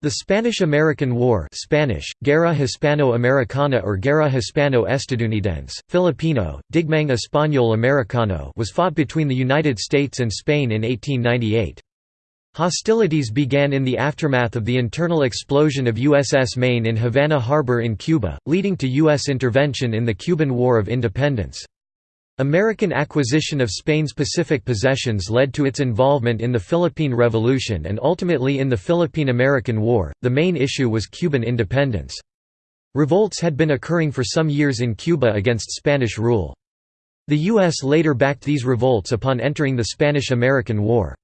The Spanish–American War Spanish, Guerra Hispano-Americana or Guerra Hispano-Estadounidense, Filipino, Digmang Español-Americano was fought between the United States and Spain in 1898. Hostilities began in the aftermath of the internal explosion of USS Maine in Havana Harbor in Cuba, leading to U.S. intervention in the Cuban War of Independence. American acquisition of Spain's Pacific possessions led to its involvement in the Philippine Revolution and ultimately in the Philippine–American War. The main issue was Cuban independence. Revolts had been occurring for some years in Cuba against Spanish rule. The U.S. later backed these revolts upon entering the Spanish–American War.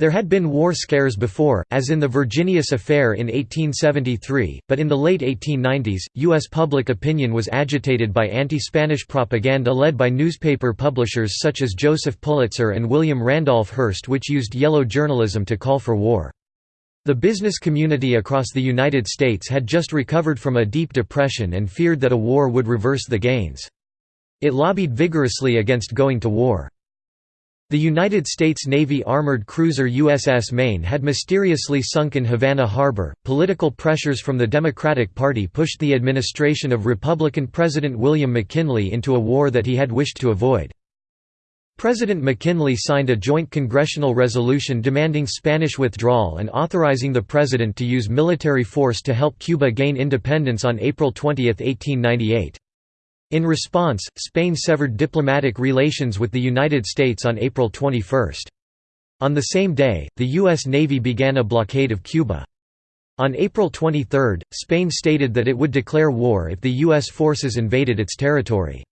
There had been war scares before, as in the Virginius Affair in 1873, but in the late 1890s, U.S. public opinion was agitated by anti-Spanish propaganda led by newspaper publishers such as Joseph Pulitzer and William Randolph Hearst which used yellow journalism to call for war. The business community across the United States had just recovered from a deep depression and feared that a war would reverse the gains. It lobbied vigorously against going to war. The United States Navy armored cruiser USS Maine had mysteriously sunk in Havana Harbor. Political pressures from the Democratic Party pushed the administration of Republican President William McKinley into a war that he had wished to avoid. President McKinley signed a joint congressional resolution demanding Spanish withdrawal and authorizing the president to use military force to help Cuba gain independence on April 20, 1898. In response, Spain severed diplomatic relations with the United States on April 21. On the same day, the U.S. Navy began a blockade of Cuba. On April 23, Spain stated that it would declare war if the U.S. forces invaded its territory.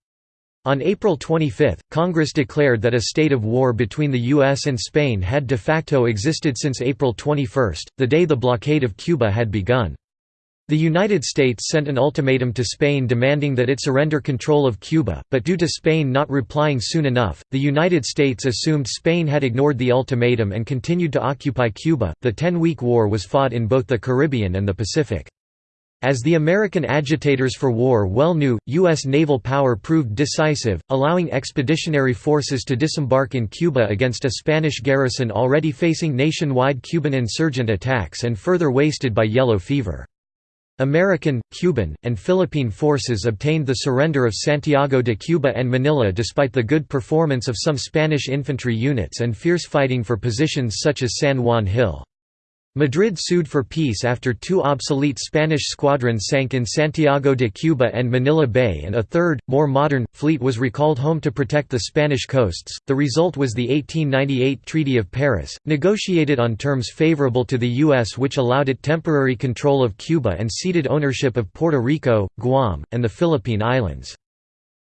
On April 25, Congress declared that a state of war between the U.S. and Spain had de facto existed since April 21, the day the blockade of Cuba had begun. The United States sent an ultimatum to Spain demanding that it surrender control of Cuba, but due to Spain not replying soon enough, the United States assumed Spain had ignored the ultimatum and continued to occupy Cuba. The Ten Week War was fought in both the Caribbean and the Pacific. As the American agitators for war well knew, U.S. naval power proved decisive, allowing expeditionary forces to disembark in Cuba against a Spanish garrison already facing nationwide Cuban insurgent attacks and further wasted by yellow fever. American, Cuban, and Philippine forces obtained the surrender of Santiago de Cuba and Manila despite the good performance of some Spanish infantry units and fierce fighting for positions such as San Juan Hill. Madrid sued for peace after two obsolete Spanish squadrons sank in Santiago de Cuba and Manila Bay, and a third, more modern, fleet was recalled home to protect the Spanish coasts. The result was the 1898 Treaty of Paris, negotiated on terms favorable to the U.S., which allowed it temporary control of Cuba and ceded ownership of Puerto Rico, Guam, and the Philippine Islands.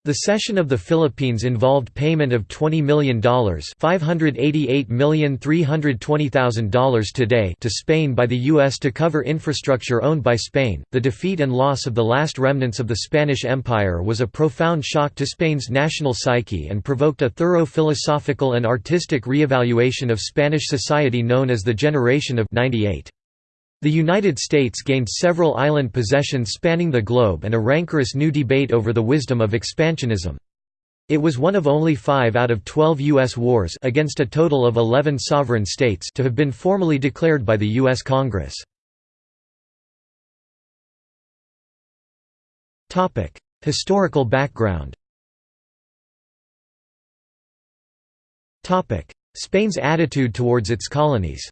The cession of the Philippines involved payment of $20 million $588,320,000 today to Spain by the U.S. to cover infrastructure owned by Spain. The defeat and loss of the last remnants of the Spanish Empire was a profound shock to Spain's national psyche and provoked a thorough philosophical and artistic reevaluation of Spanish society known as the Generation of 98. The United States gained several island possessions spanning the globe and a rancorous new debate over the wisdom of expansionism. It was one of only five out of twelve U.S. wars against a total of eleven sovereign states to have been formally declared by the U.S. Congress. Historical background Spain's attitude towards its colonies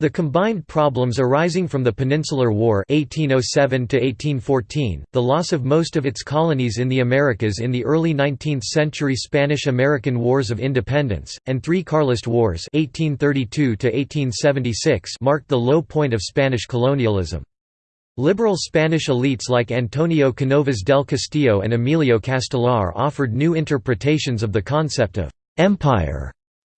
The combined problems arising from the Peninsular War 1807 the loss of most of its colonies in the Americas in the early 19th century Spanish–American Wars of Independence, and three Carlist Wars 1832 marked the low point of Spanish colonialism. Liberal Spanish elites like Antonio Canovas del Castillo and Emilio Castelar offered new interpretations of the concept of «empire»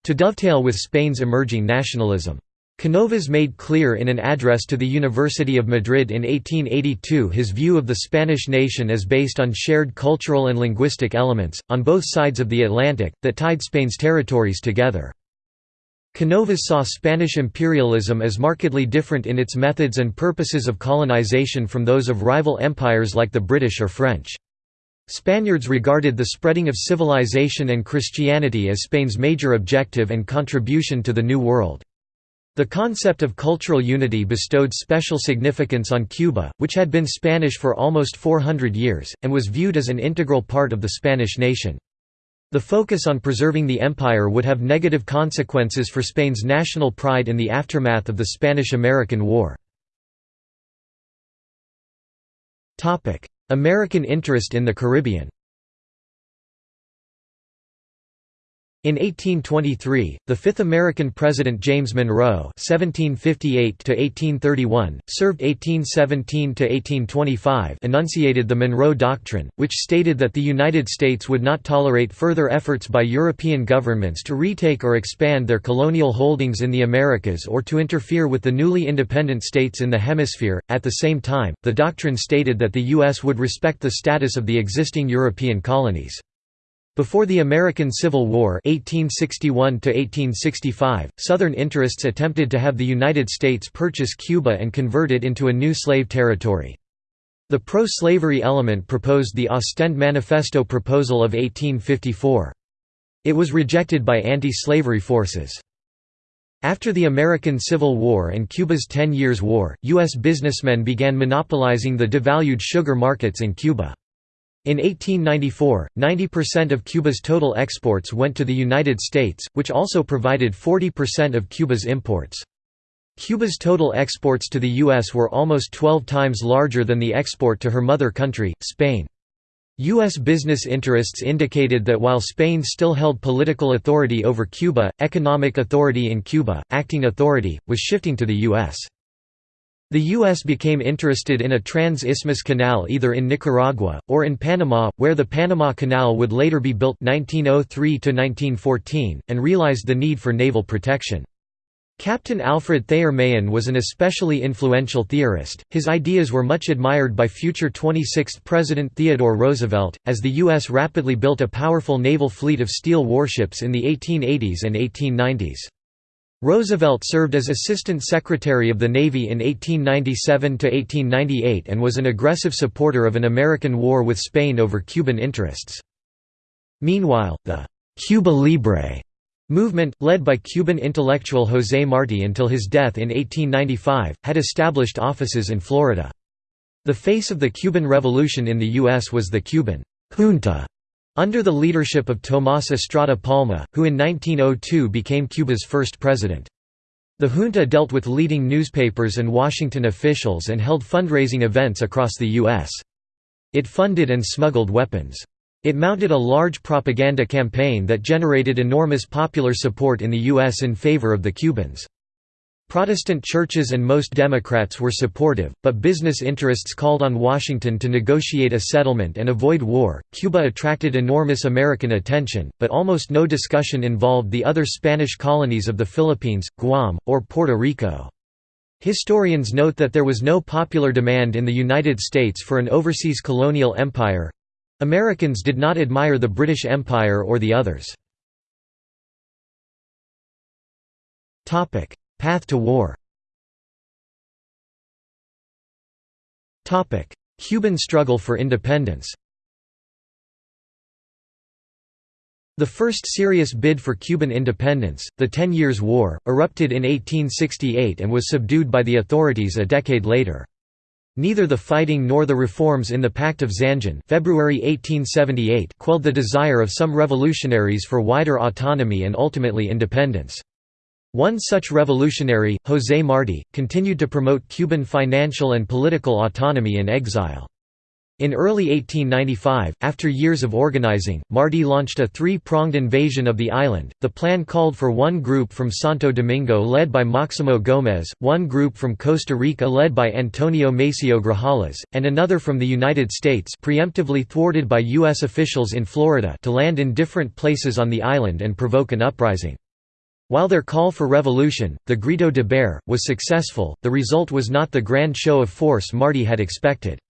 to dovetail with Spain's emerging nationalism. Canovas made clear in an address to the University of Madrid in 1882 his view of the Spanish nation as based on shared cultural and linguistic elements, on both sides of the Atlantic, that tied Spain's territories together. Canovas saw Spanish imperialism as markedly different in its methods and purposes of colonization from those of rival empires like the British or French. Spaniards regarded the spreading of civilization and Christianity as Spain's major objective and contribution to the New World. The concept of cultural unity bestowed special significance on Cuba, which had been Spanish for almost 400 years, and was viewed as an integral part of the Spanish nation. The focus on preserving the empire would have negative consequences for Spain's national pride in the aftermath of the Spanish–American War. American interest in the Caribbean In 1823, the fifth American president James Monroe (1758–1831), served 1817–1825, enunciated the Monroe Doctrine, which stated that the United States would not tolerate further efforts by European governments to retake or expand their colonial holdings in the Americas or to interfere with the newly independent states in the hemisphere. At the same time, the doctrine stated that the U.S. would respect the status of the existing European colonies. Before the American Civil War 1861 Southern interests attempted to have the United States purchase Cuba and convert it into a new slave territory. The pro-slavery element proposed the Ostend Manifesto proposal of 1854. It was rejected by anti-slavery forces. After the American Civil War and Cuba's Ten Years' War, U.S. businessmen began monopolizing the devalued sugar markets in Cuba. In 1894, 90% of Cuba's total exports went to the United States, which also provided 40% of Cuba's imports. Cuba's total exports to the U.S. were almost 12 times larger than the export to her mother country, Spain. U.S. business interests indicated that while Spain still held political authority over Cuba, economic authority in Cuba, acting authority, was shifting to the U.S. The U.S. became interested in a trans-isthmus canal either in Nicaragua, or in Panama, where the Panama Canal would later be built 1903 and realized the need for naval protection. Captain Alfred Thayer Mahan was an especially influential theorist. His ideas were much admired by future 26th President Theodore Roosevelt, as the U.S. rapidly built a powerful naval fleet of steel warships in the 1880s and 1890s. Roosevelt served as Assistant Secretary of the Navy in 1897–1898 and was an aggressive supporter of an American war with Spain over Cuban interests. Meanwhile, the «Cuba Libre» movement, led by Cuban intellectual José Martí until his death in 1895, had established offices in Florida. The face of the Cuban Revolution in the U.S. was the Cuban «junta» Under the leadership of Tomás Estrada Palma, who in 1902 became Cuba's first president. The junta dealt with leading newspapers and Washington officials and held fundraising events across the U.S. It funded and smuggled weapons. It mounted a large propaganda campaign that generated enormous popular support in the U.S. in favor of the Cubans. Protestant churches and most Democrats were supportive, but business interests called on Washington to negotiate a settlement and avoid war. Cuba attracted enormous American attention, but almost no discussion involved the other Spanish colonies of the Philippines, Guam, or Puerto Rico. Historians note that there was no popular demand in the United States for an overseas colonial empire. Americans did not admire the British Empire or the others. Path to war Cuban struggle for independence The first serious bid for Cuban independence, the Ten Years' War, erupted in 1868 and was subdued by the authorities a decade later. Neither the fighting nor the reforms in the Pact of Zanjón February 1878 quelled the desire of some revolutionaries for wider autonomy and ultimately independence. One such revolutionary, José Martí, continued to promote Cuban financial and political autonomy in exile. In early 1895, after years of organizing, Martí launched a three-pronged invasion of the island. The plan called for one group from Santo Domingo led by Máximo Gómez, one group from Costa Rica led by Antonio Maceo Grajales, and another from the United States preemptively thwarted by U.S. officials in Florida to land in different places on the island and provoke an uprising. While their call for revolution, the Grito de Guerra, was successful, the result was not the grand show of force Martí had expected.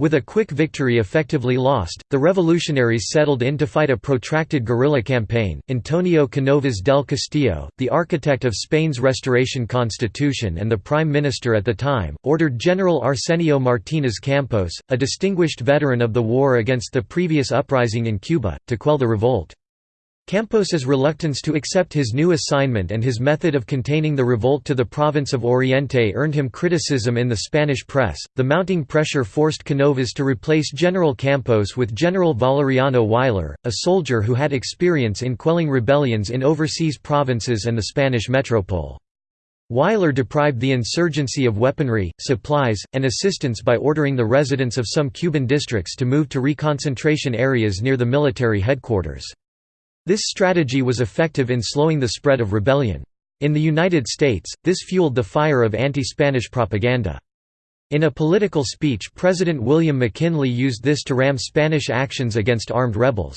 With a quick victory effectively lost, the revolutionaries settled in to fight a protracted guerrilla campaign. Antonio Canovas del Castillo, the architect of Spain's Restoration Constitution and the prime minister at the time, ordered General Arsenio Martínez Campos, a distinguished veteran of the war against the previous uprising in Cuba, to quell the revolt. Campos's reluctance to accept his new assignment and his method of containing the revolt to the province of Oriente earned him criticism in the Spanish press. The mounting pressure forced Canovas to replace General Campos with General Valeriano Weyler, a soldier who had experience in quelling rebellions in overseas provinces and the Spanish metropole. Weyler deprived the insurgency of weaponry, supplies, and assistance by ordering the residents of some Cuban districts to move to reconcentration areas near the military headquarters. This strategy was effective in slowing the spread of rebellion. In the United States, this fueled the fire of anti-Spanish propaganda. In a political speech President William McKinley used this to ram Spanish actions against armed rebels.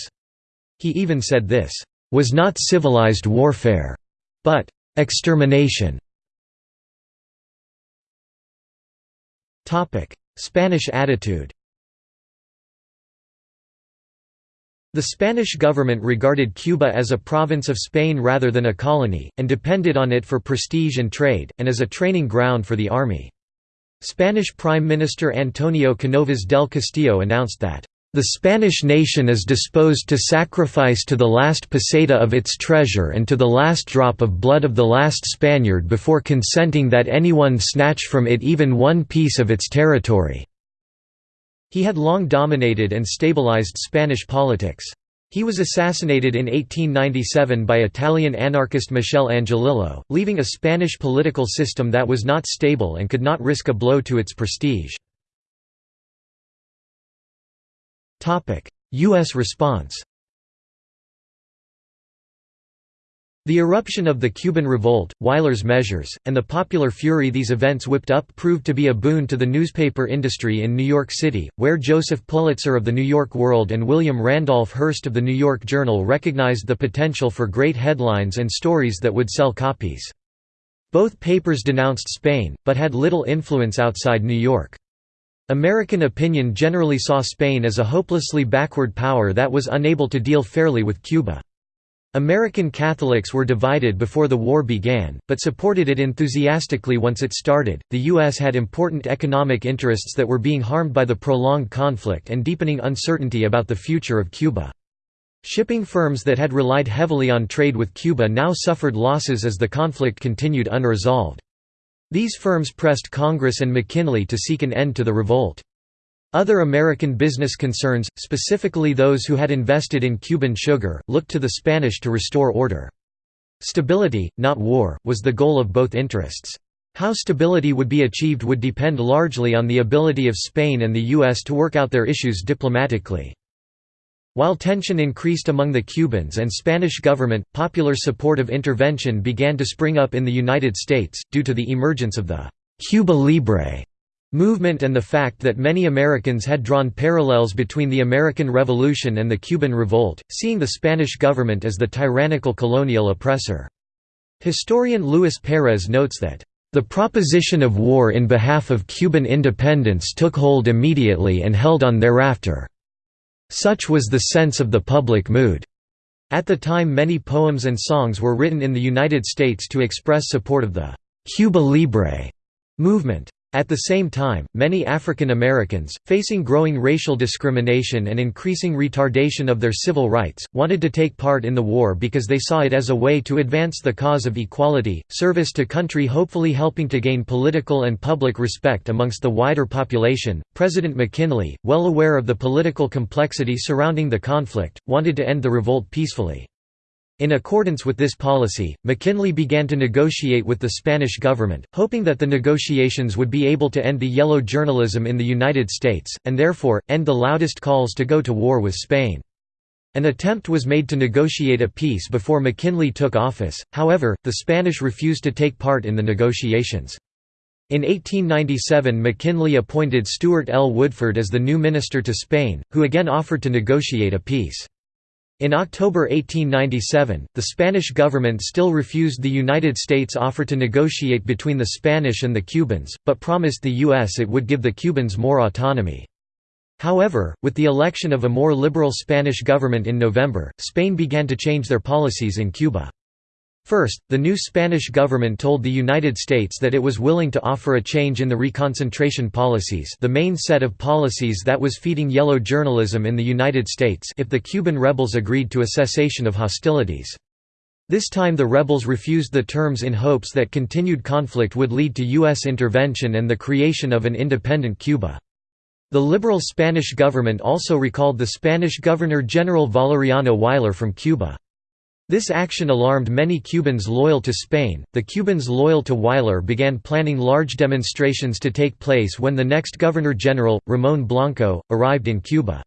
He even said this, "...was not civilized warfare, but extermination." Spanish attitude The Spanish government regarded Cuba as a province of Spain rather than a colony, and depended on it for prestige and trade, and as a training ground for the army. Spanish Prime Minister Antonio Canovas del Castillo announced that, "...the Spanish nation is disposed to sacrifice to the last peseta of its treasure and to the last drop of blood of the last Spaniard before consenting that anyone snatch from it even one piece of its territory." He had long dominated and stabilized Spanish politics. He was assassinated in 1897 by Italian anarchist Michel Angiolillo, leaving a Spanish political system that was not stable and could not risk a blow to its prestige. U.S. response The eruption of the Cuban Revolt, Weyler's measures, and the popular fury these events whipped up proved to be a boon to the newspaper industry in New York City, where Joseph Pulitzer of the New York World and William Randolph Hearst of the New York Journal recognized the potential for great headlines and stories that would sell copies. Both papers denounced Spain, but had little influence outside New York. American opinion generally saw Spain as a hopelessly backward power that was unable to deal fairly with Cuba. American Catholics were divided before the war began, but supported it enthusiastically once it started. The U.S. had important economic interests that were being harmed by the prolonged conflict and deepening uncertainty about the future of Cuba. Shipping firms that had relied heavily on trade with Cuba now suffered losses as the conflict continued unresolved. These firms pressed Congress and McKinley to seek an end to the revolt. Other American business concerns, specifically those who had invested in Cuban sugar, looked to the Spanish to restore order. Stability, not war, was the goal of both interests. How stability would be achieved would depend largely on the ability of Spain and the U.S. to work out their issues diplomatically. While tension increased among the Cubans and Spanish government, popular support of intervention began to spring up in the United States, due to the emergence of the «Cuba Libre» movement and the fact that many Americans had drawn parallels between the American Revolution and the Cuban Revolt, seeing the Spanish government as the tyrannical colonial oppressor. Historian Luis Perez notes that, "...the proposition of war in behalf of Cuban independence took hold immediately and held on thereafter. Such was the sense of the public mood." At the time many poems and songs were written in the United States to express support of the «Cuba Libre» movement. At the same time, many African Americans, facing growing racial discrimination and increasing retardation of their civil rights, wanted to take part in the war because they saw it as a way to advance the cause of equality, service to country, hopefully helping to gain political and public respect amongst the wider population. President McKinley, well aware of the political complexity surrounding the conflict, wanted to end the revolt peacefully. In accordance with this policy, McKinley began to negotiate with the Spanish government, hoping that the negotiations would be able to end the yellow journalism in the United States, and therefore, end the loudest calls to go to war with Spain. An attempt was made to negotiate a peace before McKinley took office, however, the Spanish refused to take part in the negotiations. In 1897 McKinley appointed Stuart L. Woodford as the new minister to Spain, who again offered to negotiate a peace. In October 1897, the Spanish government still refused the United States' offer to negotiate between the Spanish and the Cubans, but promised the U.S. it would give the Cubans more autonomy. However, with the election of a more liberal Spanish government in November, Spain began to change their policies in Cuba. First, the new Spanish government told the United States that it was willing to offer a change in the reconcentration policies the main set of policies that was feeding yellow journalism in the United States if the Cuban rebels agreed to a cessation of hostilities. This time the rebels refused the terms in hopes that continued conflict would lead to U.S. intervention and the creation of an independent Cuba. The liberal Spanish government also recalled the Spanish Governor-General Valeriano Weyler from Cuba. This action alarmed many Cubans loyal to Spain. The Cubans loyal to Weyler began planning large demonstrations to take place when the next Governor General, Ramon Blanco, arrived in Cuba.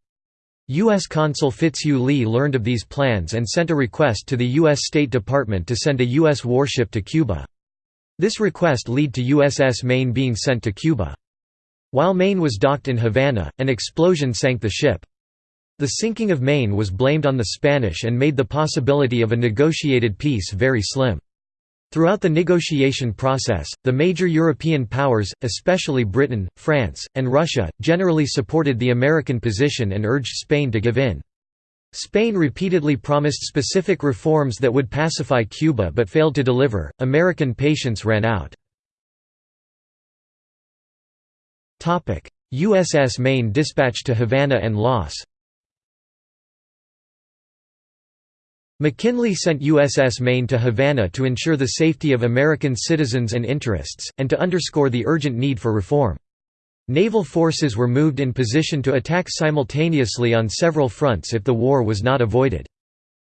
U.S. Consul Fitzhugh Lee learned of these plans and sent a request to the U.S. State Department to send a U.S. warship to Cuba. This request led to USS Maine being sent to Cuba. While Maine was docked in Havana, an explosion sank the ship. The sinking of Maine was blamed on the Spanish and made the possibility of a negotiated peace very slim. Throughout the negotiation process, the major European powers, especially Britain, France, and Russia, generally supported the American position and urged Spain to give in. Spain repeatedly promised specific reforms that would pacify Cuba but failed to deliver. American patience ran out. USS Maine dispatched to Havana and loss McKinley sent USS Maine to Havana to ensure the safety of American citizens and interests, and to underscore the urgent need for reform. Naval forces were moved in position to attack simultaneously on several fronts if the war was not avoided.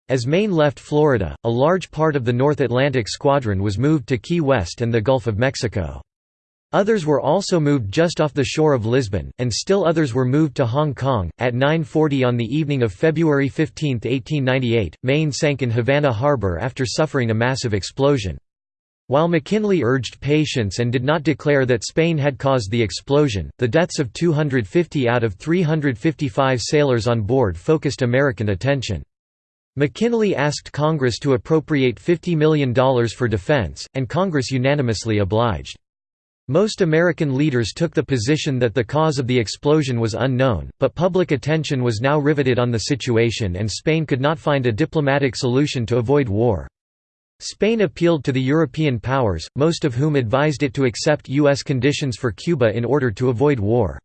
As Maine left Florida, a large part of the North Atlantic Squadron was moved to Key West and the Gulf of Mexico. Others were also moved just off the shore of Lisbon, and still others were moved to Hong Kong. At 9:40 on the evening of February 15, 1898, Maine sank in Havana harbor after suffering a massive explosion. While McKinley urged patience and did not declare that Spain had caused the explosion, the deaths of 250 out of 355 sailors on board focused American attention. McKinley asked Congress to appropriate $50 million for defense, and Congress unanimously obliged. Most American leaders took the position that the cause of the explosion was unknown, but public attention was now riveted on the situation and Spain could not find a diplomatic solution to avoid war. Spain appealed to the European powers, most of whom advised it to accept U.S. conditions for Cuba in order to avoid war.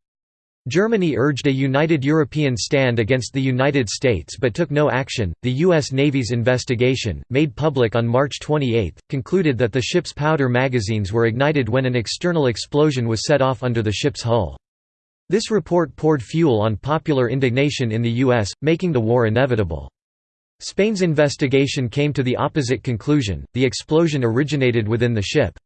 Germany urged a united European stand against the United States but took no action. The U.S. Navy's investigation, made public on March 28, concluded that the ship's powder magazines were ignited when an external explosion was set off under the ship's hull. This report poured fuel on popular indignation in the U.S., making the war inevitable. Spain's investigation came to the opposite conclusion the explosion originated within the ship.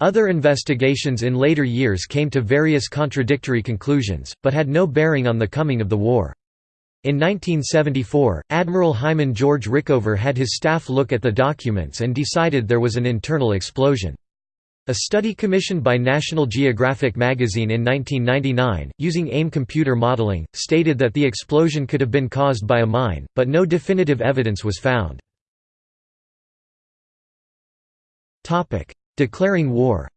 Other investigations in later years came to various contradictory conclusions, but had no bearing on the coming of the war. In 1974, Admiral Hyman George Rickover had his staff look at the documents and decided there was an internal explosion. A study commissioned by National Geographic magazine in 1999, using AIM computer modeling, stated that the explosion could have been caused by a mine, but no definitive evidence was found. Declaring war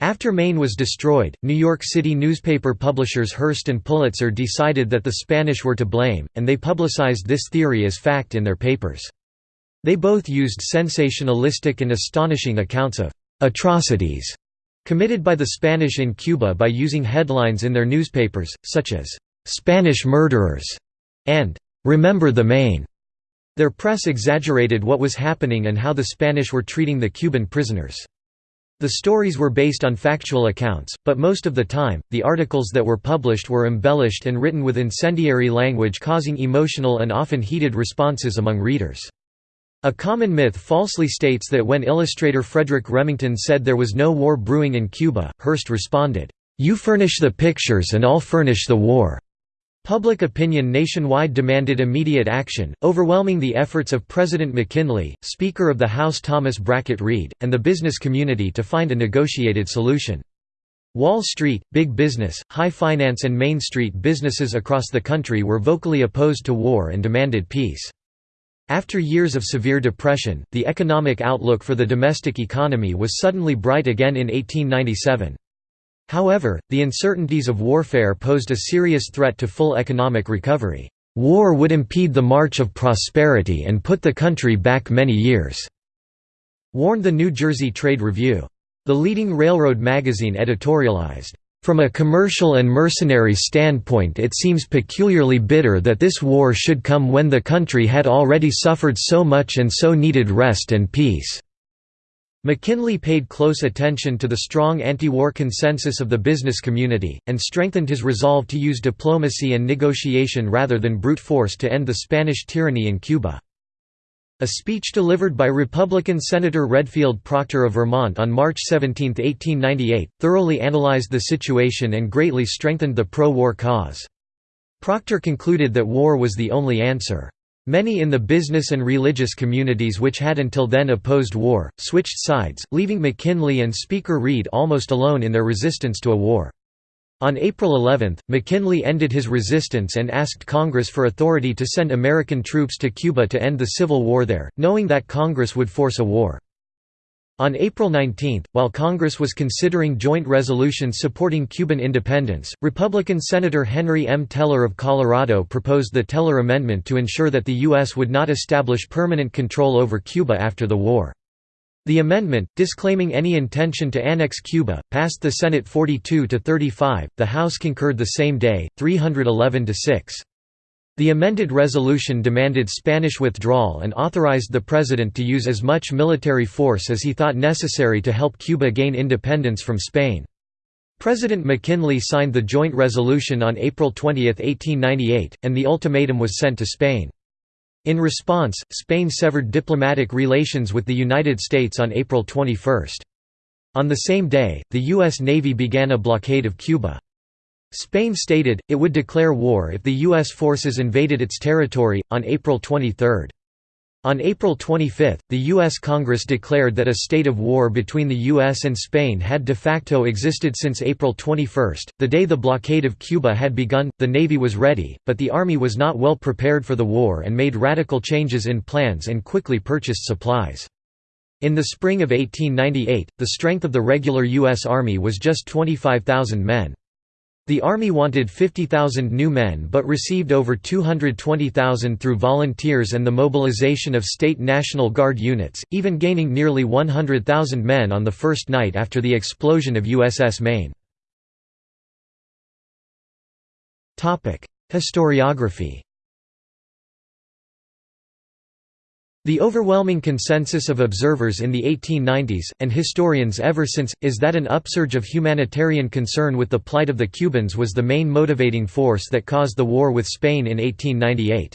After Maine was destroyed, New York City newspaper publishers Hearst and Pulitzer decided that the Spanish were to blame, and they publicized this theory as fact in their papers. They both used sensationalistic and astonishing accounts of «atrocities» committed by the Spanish in Cuba by using headlines in their newspapers, such as «Spanish murderers» and «Remember the Maine». Their press exaggerated what was happening and how the Spanish were treating the Cuban prisoners. The stories were based on factual accounts, but most of the time, the articles that were published were embellished and written with incendiary language causing emotional and often heated responses among readers. A common myth falsely states that when illustrator Frederic Remington said there was no war brewing in Cuba, Hearst responded, "'You furnish the pictures and I'll furnish the war'". Public opinion nationwide demanded immediate action, overwhelming the efforts of President McKinley, Speaker of the House Thomas Brackett Reed, and the business community to find a negotiated solution. Wall Street, big business, high finance and Main Street businesses across the country were vocally opposed to war and demanded peace. After years of severe depression, the economic outlook for the domestic economy was suddenly bright again in 1897. However, the uncertainties of warfare posed a serious threat to full economic recovery. "...war would impede the march of prosperity and put the country back many years," warned the New Jersey Trade Review. The leading railroad magazine editorialized, "...from a commercial and mercenary standpoint it seems peculiarly bitter that this war should come when the country had already suffered so much and so needed rest and peace." McKinley paid close attention to the strong anti-war consensus of the business community, and strengthened his resolve to use diplomacy and negotiation rather than brute force to end the Spanish tyranny in Cuba. A speech delivered by Republican Senator Redfield Proctor of Vermont on March 17, 1898, thoroughly analyzed the situation and greatly strengthened the pro-war cause. Proctor concluded that war was the only answer. Many in the business and religious communities which had until then opposed war, switched sides, leaving McKinley and Speaker Reed almost alone in their resistance to a war. On April 11, McKinley ended his resistance and asked Congress for authority to send American troops to Cuba to end the Civil War there, knowing that Congress would force a war. On April 19, while Congress was considering joint resolutions supporting Cuban independence, Republican Senator Henry M. Teller of Colorado proposed the Teller Amendment to ensure that the U.S. would not establish permanent control over Cuba after the war. The amendment, disclaiming any intention to annex Cuba, passed the Senate 42 to 35. The House concurred the same day, 311 to 6. The amended resolution demanded Spanish withdrawal and authorized the president to use as much military force as he thought necessary to help Cuba gain independence from Spain. President McKinley signed the joint resolution on April 20, 1898, and the ultimatum was sent to Spain. In response, Spain severed diplomatic relations with the United States on April 21. On the same day, the U.S. Navy began a blockade of Cuba. Spain stated, it would declare war if the U.S. forces invaded its territory, on April 23. On April 25, the U.S. Congress declared that a state of war between the U.S. and Spain had de facto existed since April 21. The day the blockade of Cuba had begun, the Navy was ready, but the Army was not well prepared for the war and made radical changes in plans and quickly purchased supplies. In the spring of 1898, the strength of the regular U.S. Army was just 25,000 men. The Army wanted 50,000 new men but received over 220,000 through volunteers and the mobilization of state National Guard units, even gaining nearly 100,000 men on the first night after the explosion of USS Maine. Historiography The overwhelming consensus of observers in the 1890s, and historians ever since, is that an upsurge of humanitarian concern with the plight of the Cubans was the main motivating force that caused the war with Spain in 1898.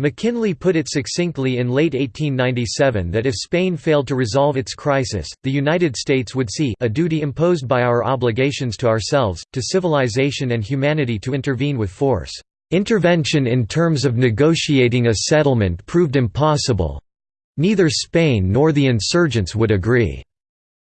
McKinley put it succinctly in late 1897 that if Spain failed to resolve its crisis, the United States would see a duty imposed by our obligations to ourselves, to civilization and humanity to intervene with force. Intervention in terms of negotiating a settlement proved impossible. Neither Spain nor the insurgents would agree.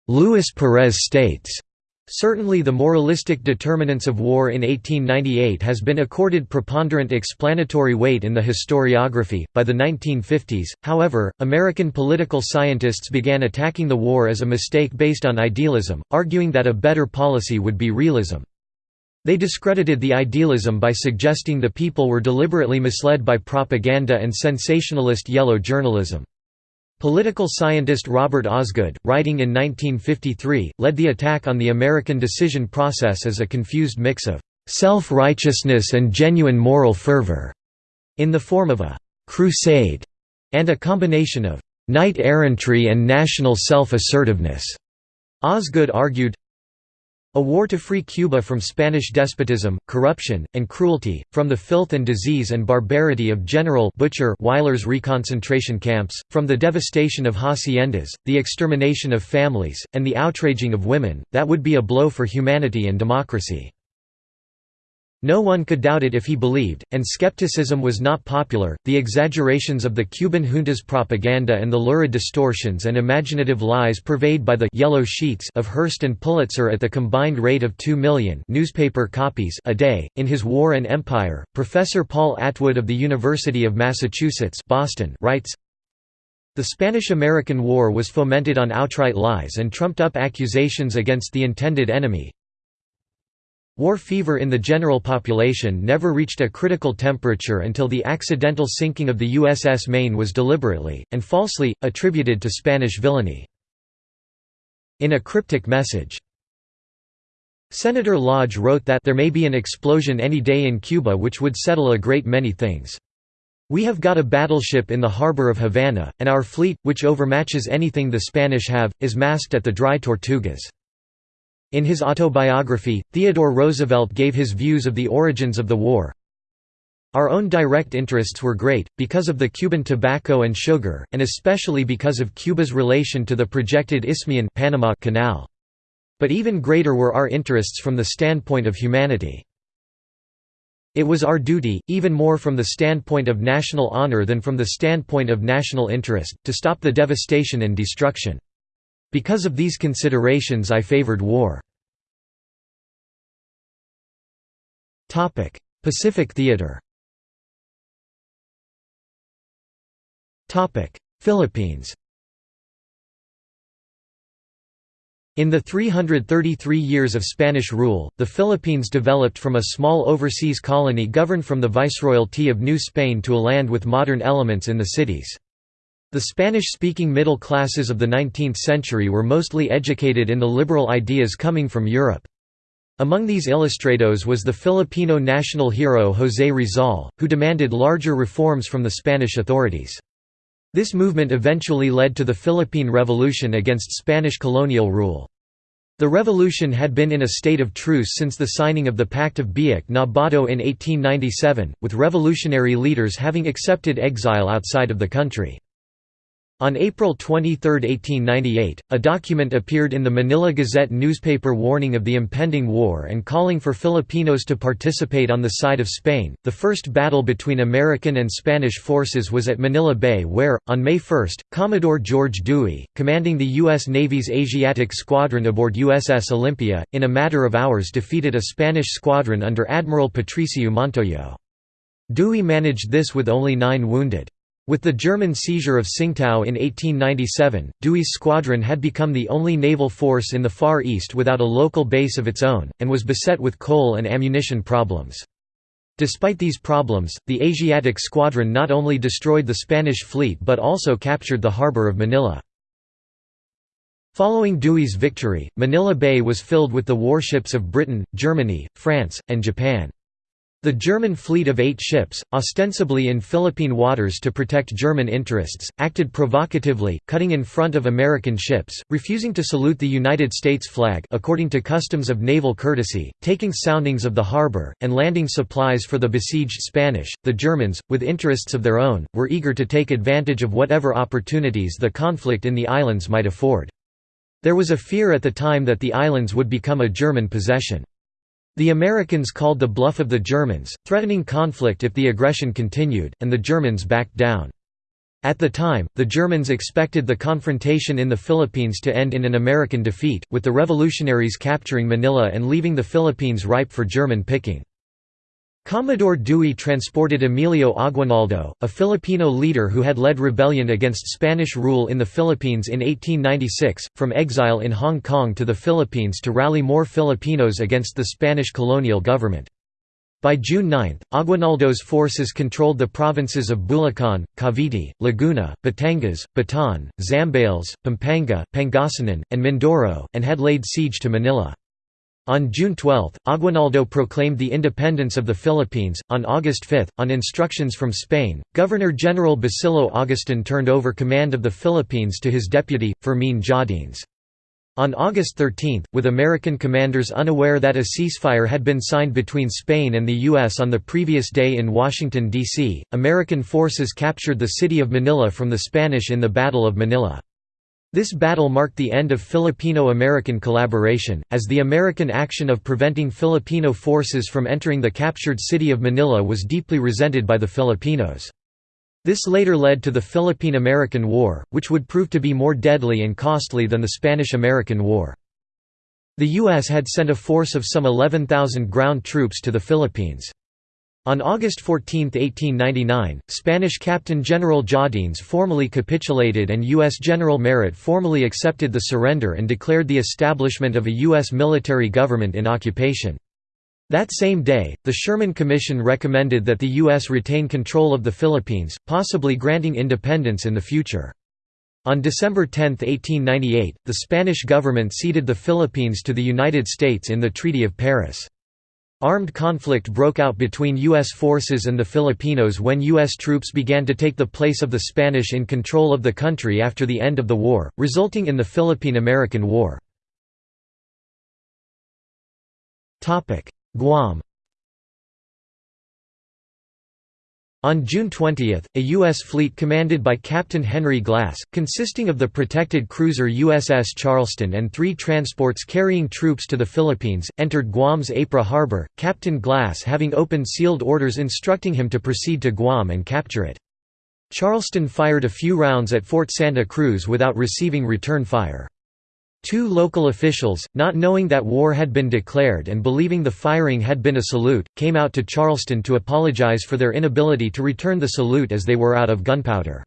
Luis Perez states, Certainly the moralistic determinants of war in 1898 has been accorded preponderant explanatory weight in the historiography. By the 1950s, however, American political scientists began attacking the war as a mistake based on idealism, arguing that a better policy would be realism. They discredited the idealism by suggesting the people were deliberately misled by propaganda and sensationalist yellow journalism. Political scientist Robert Osgood, writing in 1953, led the attack on the American decision process as a confused mix of self-righteousness and genuine moral fervor, in the form of a crusade, and a combination of knight-errantry and national self-assertiveness. Osgood argued, a war to free Cuba from Spanish despotism, corruption, and cruelty, from the filth and disease and barbarity of General Butcher Weyler's reconcentration camps, from the devastation of haciendas, the extermination of families, and the outraging of women, that would be a blow for humanity and democracy. No one could doubt it if he believed, and skepticism was not popular. The exaggerations of the Cuban junta's propaganda and the lurid distortions and imaginative lies purveyed by the yellow sheets of Hearst and Pulitzer at the combined rate of 2 million newspaper copies a day. In his War and Empire, Professor Paul Atwood of the University of Massachusetts, Boston, writes. The Spanish–American War was fomented on outright lies and trumped-up accusations against the intended enemy, War fever in the general population never reached a critical temperature until the accidental sinking of the USS Maine was deliberately, and falsely, attributed to Spanish villainy. In a cryptic message, Senator Lodge wrote that there may be an explosion any day in Cuba which would settle a great many things. We have got a battleship in the harbor of Havana, and our fleet, which overmatches anything the Spanish have, is masked at the dry Tortugas. In his autobiography, Theodore Roosevelt gave his views of the origins of the war. Our own direct interests were great, because of the Cuban tobacco and sugar, and especially because of Cuba's relation to the projected Isthmian Panama Canal. But even greater were our interests from the standpoint of humanity. It was our duty, even more from the standpoint of national honor than from the standpoint of national interest, to stop the devastation and destruction. Because of these considerations I favored war. Pacific Theater Philippines In the 333 years of Spanish rule, the Philippines developed from a small overseas colony governed from the Viceroyalty of New Spain to a land with modern elements in the cities. The Spanish-speaking middle classes of the 19th century were mostly educated in the liberal ideas coming from Europe. Among these ilustrados was the Filipino national hero José Rizal, who demanded larger reforms from the Spanish authorities. This movement eventually led to the Philippine Revolution against Spanish colonial rule. The revolution had been in a state of truce since the signing of the Pact of Biak na Bato in 1897, with revolutionary leaders having accepted exile outside of the country. On April 23, 1898, a document appeared in the Manila Gazette newspaper warning of the impending war and calling for Filipinos to participate on the side of Spain. The first battle between American and Spanish forces was at Manila Bay, where, on May 1, Commodore George Dewey, commanding the U.S. Navy's Asiatic Squadron aboard USS Olympia, in a matter of hours defeated a Spanish squadron under Admiral Patricio Montojo. Dewey managed this with only nine wounded. With the German seizure of Tsingtao in 1897, Dewey's squadron had become the only naval force in the Far East without a local base of its own, and was beset with coal and ammunition problems. Despite these problems, the Asiatic Squadron not only destroyed the Spanish fleet but also captured the harbor of Manila. Following Dewey's victory, Manila Bay was filled with the warships of Britain, Germany, France, and Japan. The German fleet of eight ships, ostensibly in Philippine waters to protect German interests, acted provocatively, cutting in front of American ships, refusing to salute the United States flag according to customs of naval courtesy, taking soundings of the harbor, and landing supplies for the besieged Spanish. The Germans, with interests of their own, were eager to take advantage of whatever opportunities the conflict in the islands might afford. There was a fear at the time that the islands would become a German possession. The Americans called the bluff of the Germans, threatening conflict if the aggression continued, and the Germans backed down. At the time, the Germans expected the confrontation in the Philippines to end in an American defeat, with the revolutionaries capturing Manila and leaving the Philippines ripe for German picking. Commodore Dewey transported Emilio Aguinaldo, a Filipino leader who had led rebellion against Spanish rule in the Philippines in 1896, from exile in Hong Kong to the Philippines to rally more Filipinos against the Spanish colonial government. By June 9, Aguinaldo's forces controlled the provinces of Bulacan, Cavite, Laguna, Batangas, Bataan, Zambales, Pampanga, Pangasinan, and Mindoro, and had laid siege to Manila. On June 12, Aguinaldo proclaimed the independence of the Philippines. On August 5, on instructions from Spain, Governor-General Basilio Agustin turned over command of the Philippines to his deputy, Fermín Jáudenes. On August 13, with American commanders unaware that a ceasefire had been signed between Spain and the U.S. on the previous day in Washington, D.C., American forces captured the city of Manila from the Spanish in the Battle of Manila. This battle marked the end of Filipino-American collaboration, as the American action of preventing Filipino forces from entering the captured city of Manila was deeply resented by the Filipinos. This later led to the Philippine–American War, which would prove to be more deadly and costly than the Spanish–American War. The U.S. had sent a force of some 11,000 ground troops to the Philippines. On August 14, 1899, Spanish Captain General Jáudenes formally capitulated and U.S. General Merritt formally accepted the surrender and declared the establishment of a U.S. military government in occupation. That same day, the Schurman Commission recommended that the U.S. retain control of the Philippines, possibly granting independence in the future. On December 10, 1898, the Spanish government ceded the Philippines to the United States in the Treaty of Paris. Armed conflict broke out between U.S. forces and the Filipinos when U.S. troops began to take the place of the Spanish in control of the country after the end of the war, resulting in the Philippine–American War. Guam On June 20, a U.S. fleet commanded by Captain Henry Glass, consisting of the protected cruiser USS Charleston and three transports carrying troops to the Philippines, entered Guam's Apra harbor, Captain Glass having opened sealed orders instructing him to proceed to Guam and capture it. Charleston fired a few rounds at Fort Santa Cruz without receiving return fire. Two local officials, not knowing that war had been declared and believing the firing had been a salute, came out to Charleston to apologize for their inability to return the salute as they were out of gunpowder.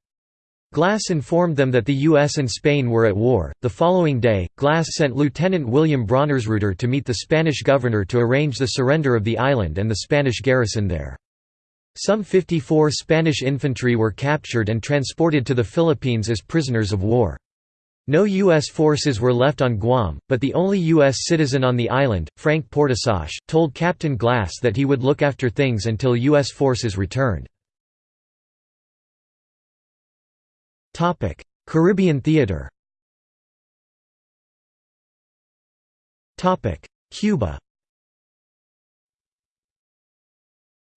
Glass informed them that the U.S. and Spain were at war. The following day, Glass sent Lieutenant William Braunersreuther to meet the Spanish governor to arrange the surrender of the island and the Spanish garrison there. Some 54 Spanish infantry were captured and transported to the Philippines as prisoners of war. No U.S. forces were left on Guam, but the only U.S. citizen on the island, Frank Portusach, told Captain Glass that he would look after things until U.S. forces returned. Caribbean theater Cuba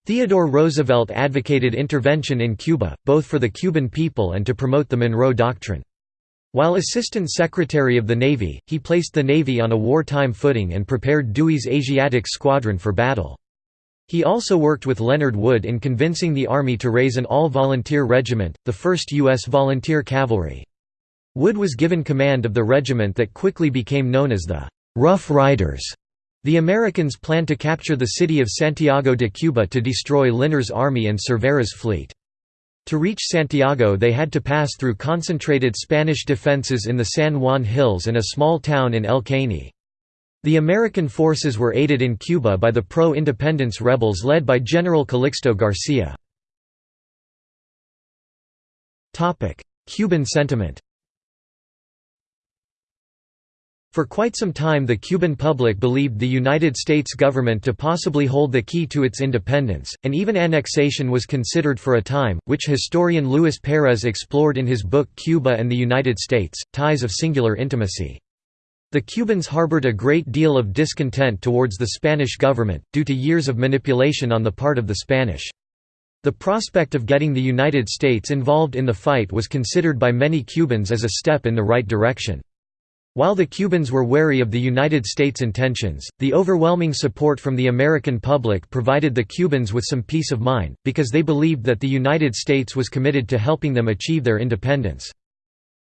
Theodore Roosevelt advocated intervention in Cuba, both for the Cuban people and to promote the Monroe Doctrine. While Assistant Secretary of the Navy, he placed the Navy on a wartime footing and prepared Dewey's Asiatic Squadron for battle. He also worked with Leonard Wood in convincing the Army to raise an all-volunteer regiment, the 1st U.S. Volunteer Cavalry. Wood was given command of the regiment that quickly became known as the «Rough Riders». The Americans planned to capture the city of Santiago de Cuba to destroy Linares' army and Cervera's fleet. To reach Santiago they had to pass through concentrated Spanish defences in the San Juan Hills and a small town in El Caney. The American forces were aided in Cuba by the pro-independence rebels led by General Calixto Garcia. Cuban sentiment For quite some time the Cuban public believed the United States government to possibly hold the key to its independence, and even annexation was considered for a time, which historian Luis Perez explored in his book Cuba and the United States, Ties of Singular Intimacy. The Cubans harbored a great deal of discontent towards the Spanish government, due to years of manipulation on the part of the Spanish. The prospect of getting the United States involved in the fight was considered by many Cubans as a step in the right direction. While the Cubans were wary of the United States' intentions, the overwhelming support from the American public provided the Cubans with some peace of mind, because they believed that the United States was committed to helping them achieve their independence.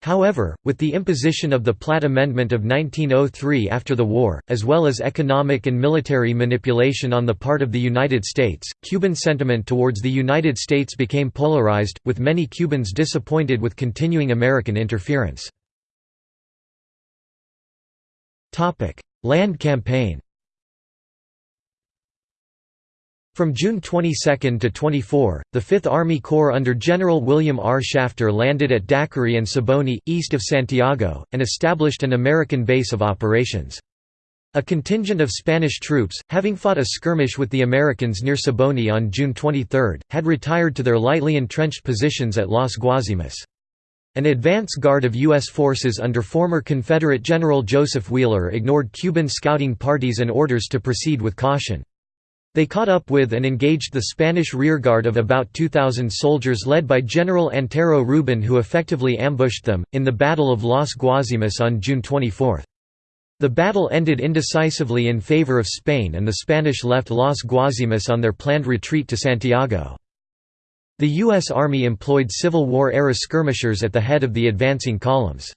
However, with the imposition of the Platt Amendment of 1903 after the war, as well as economic and military manipulation on the part of the United States, Cuban sentiment towards the United States became polarized, with many Cubans disappointed with continuing American interference. Land campaign From June 22 to 24, the 5th Army Corps under General William R. Shafter landed at Daiquiri and Siboney, east of Santiago, and established an American base of operations. A contingent of Spanish troops, having fought a skirmish with the Americans near Siboney on June 23, had retired to their lightly entrenched positions at Las Guasimas. An advance guard of U.S. forces under former Confederate General Joseph Wheeler ignored Cuban scouting parties and orders to proceed with caution. They caught up with and engaged the Spanish rearguard of about 2,000 soldiers led by General Antero Rubin who effectively ambushed them, in the Battle of Las Guasimas on June 24. The battle ended indecisively in favor of Spain and the Spanish left Las Guasimas on their planned retreat to Santiago. The U.S. Army employed Civil War-era skirmishers at the head of the advancing columns.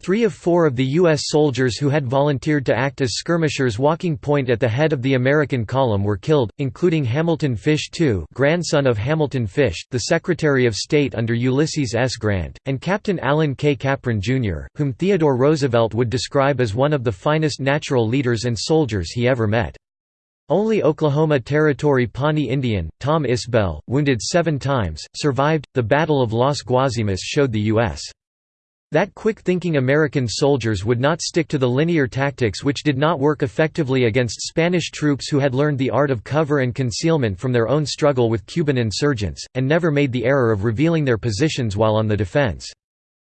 Three of four of the U.S. soldiers who had volunteered to act as skirmishers walking point at the head of the American column were killed, including Hamilton Fish II grandson of Hamilton Fish, the Secretary of State under Ulysses S. Grant, and Captain Allen K. Capron, Jr., whom Theodore Roosevelt would describe as one of the finest natural leaders and soldiers he ever met. Only Oklahoma Territory Pawnee Indian, Tom Isbell, wounded seven times, survived. The Battle of Las Guasimas showed the U.S. that quick-thinking American soldiers would not stick to the linear tactics which did not work effectively against Spanish troops who had learned the art of cover and concealment from their own struggle with Cuban insurgents, and never made the error of revealing their positions while on the defense.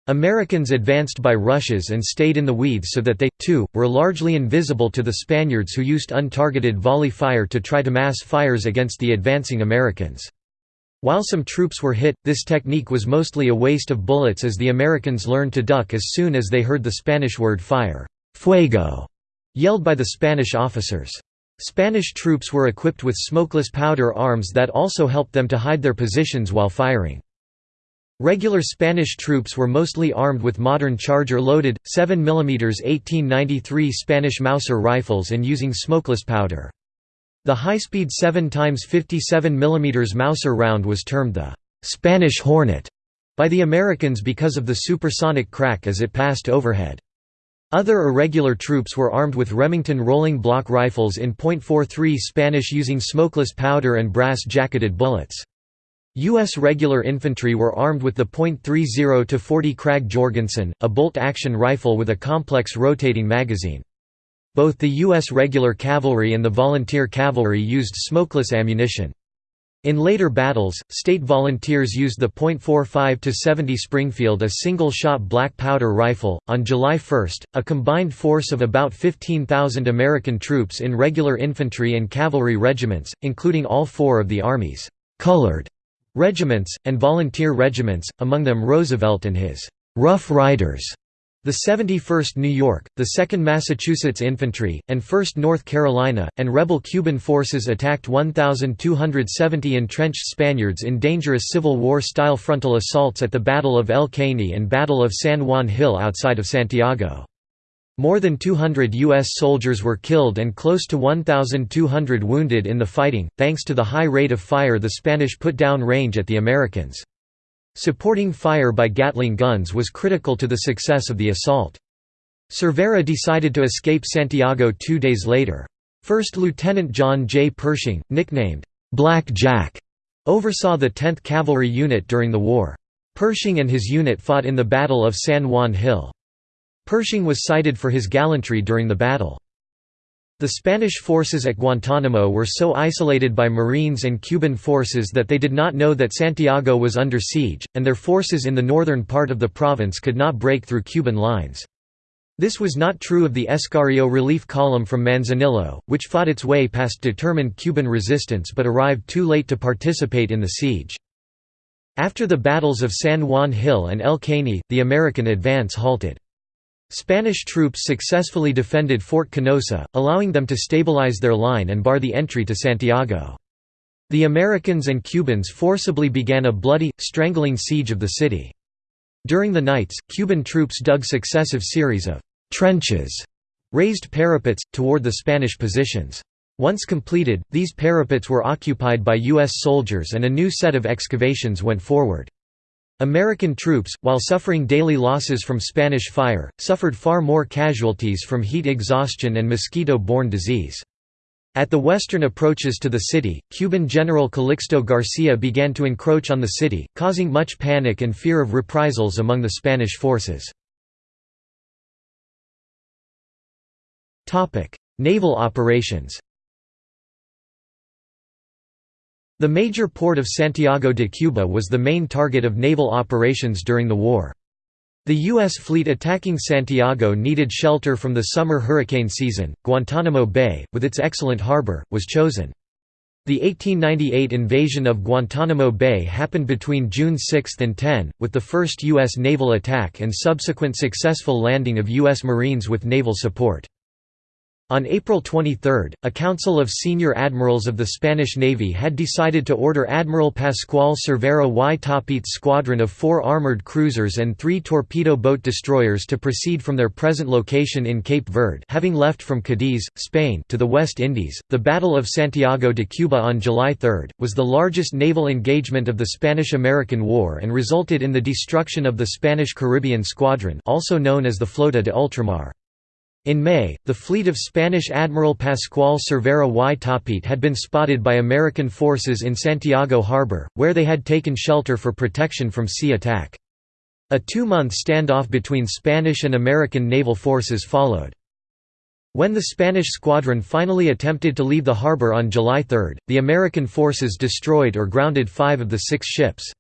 Americans advanced by rushes and stayed in the weeds so that they, too, were largely invisible to the Spaniards who used untargeted volley fire to try to mass fires against the advancing Americans. While some troops were hit, this technique was mostly a waste of bullets as the Americans learned to duck as soon as they heard the Spanish word fire fuego", yelled by the Spanish officers. Spanish troops were equipped with smokeless powder arms that also helped them to hide their positions while firing. Regular Spanish troops were mostly armed with modern charger-loaded, 7 mm 1893 Spanish Mauser rifles and using smokeless powder. The high-speed 7 x 57 mm Mauser round was termed the «Spanish Hornet» by the Americans because of the supersonic crack as it passed overhead. Other irregular troops were armed with Remington rolling block rifles in .43 Spanish using smokeless powder and brass-jacketed bullets. U.S. regular infantry were armed with the .30-40 Krag Jorgensen, a bolt-action rifle with a complex rotating magazine. Both the U.S. regular cavalry and the volunteer cavalry used smokeless ammunition. In later battles, state volunteers used the .45-70 Springfield a single-shot black powder rifle. On July 1, a combined force of about 15,000 American troops in regular infantry and cavalry regiments, including all four of the Army's colored regiments, and volunteer regiments, among them Roosevelt and his «Rough Riders», the 71st New York, the 2nd Massachusetts Infantry, and 1st North Carolina, and rebel Cuban forces attacked 1,270 entrenched Spaniards in dangerous Civil War-style frontal assaults at the Battle of El Caney and Battle of San Juan Hill outside of Santiago. More than 200 U.S. soldiers were killed and close to 1,200 wounded in the fighting, thanks to the high rate of fire the Spanish put down range at the Americans. Supporting fire by Gatling guns was critical to the success of the assault. Cervera decided to escape Santiago two days later. First Lieutenant John J. Pershing, nicknamed Black Jack, oversaw the 10th Cavalry Unit during the war. Pershing and his unit fought in the Battle of San Juan Hill. Pershing was cited for his gallantry during the battle. The Spanish forces at Guantánamo were so isolated by Marines and Cuban forces that they did not know that Santiago was under siege, and their forces in the northern part of the province could not break through Cuban lines. This was not true of the Escario relief column from Manzanillo, which fought its way past determined Cuban resistance but arrived too late to participate in the siege. After the battles of San Juan Hill and El Caney, the American advance halted. Spanish troops successfully defended Fort Canosa, allowing them to stabilize their line and bar the entry to Santiago. The Americans and Cubans forcibly began a bloody, strangling siege of the city. During the nights, Cuban troops dug successive series of «trenches» raised parapets, toward the Spanish positions. Once completed, these parapets were occupied by U.S. soldiers and a new set of excavations went forward. American troops, while suffering daily losses from Spanish fire, suffered far more casualties from heat exhaustion and mosquito-borne disease. At the western approaches to the city, Cuban General Calixto Garcia began to encroach on the city, causing much panic and fear of reprisals among the Spanish forces. Naval operations The major port of Santiago de Cuba was the main target of naval operations during the war. The U.S. fleet attacking Santiago needed shelter from the summer hurricane season. Guantánamo Bay, with its excellent harbor, was chosen. The 1898 invasion of Guantánamo Bay happened between June 6 and 10, with the first U.S. naval attack and subsequent successful landing of U.S. Marines with naval support. On April 23, a council of senior admirals of the Spanish Navy had decided to order Admiral Pascual Cervera y Topete's squadron of four armored cruisers and three torpedo boat destroyers to proceed from their present location in Cape Verde having left from Cadiz, Spain to the West Indies. The Battle of Santiago de Cuba on July 3, was the largest naval engagement of the Spanish–American War and resulted in the destruction of the Spanish Caribbean Squadron also known as the Flota de Ultramar. In May, the fleet of Spanish Admiral Pascual Cervera y Topete had been spotted by American forces in Santiago Harbor, where they had taken shelter for protection from sea attack. A two-month standoff between Spanish and American naval forces followed. When the Spanish squadron finally attempted to leave the harbor on July 3, the American forces destroyed or grounded five of the six ships.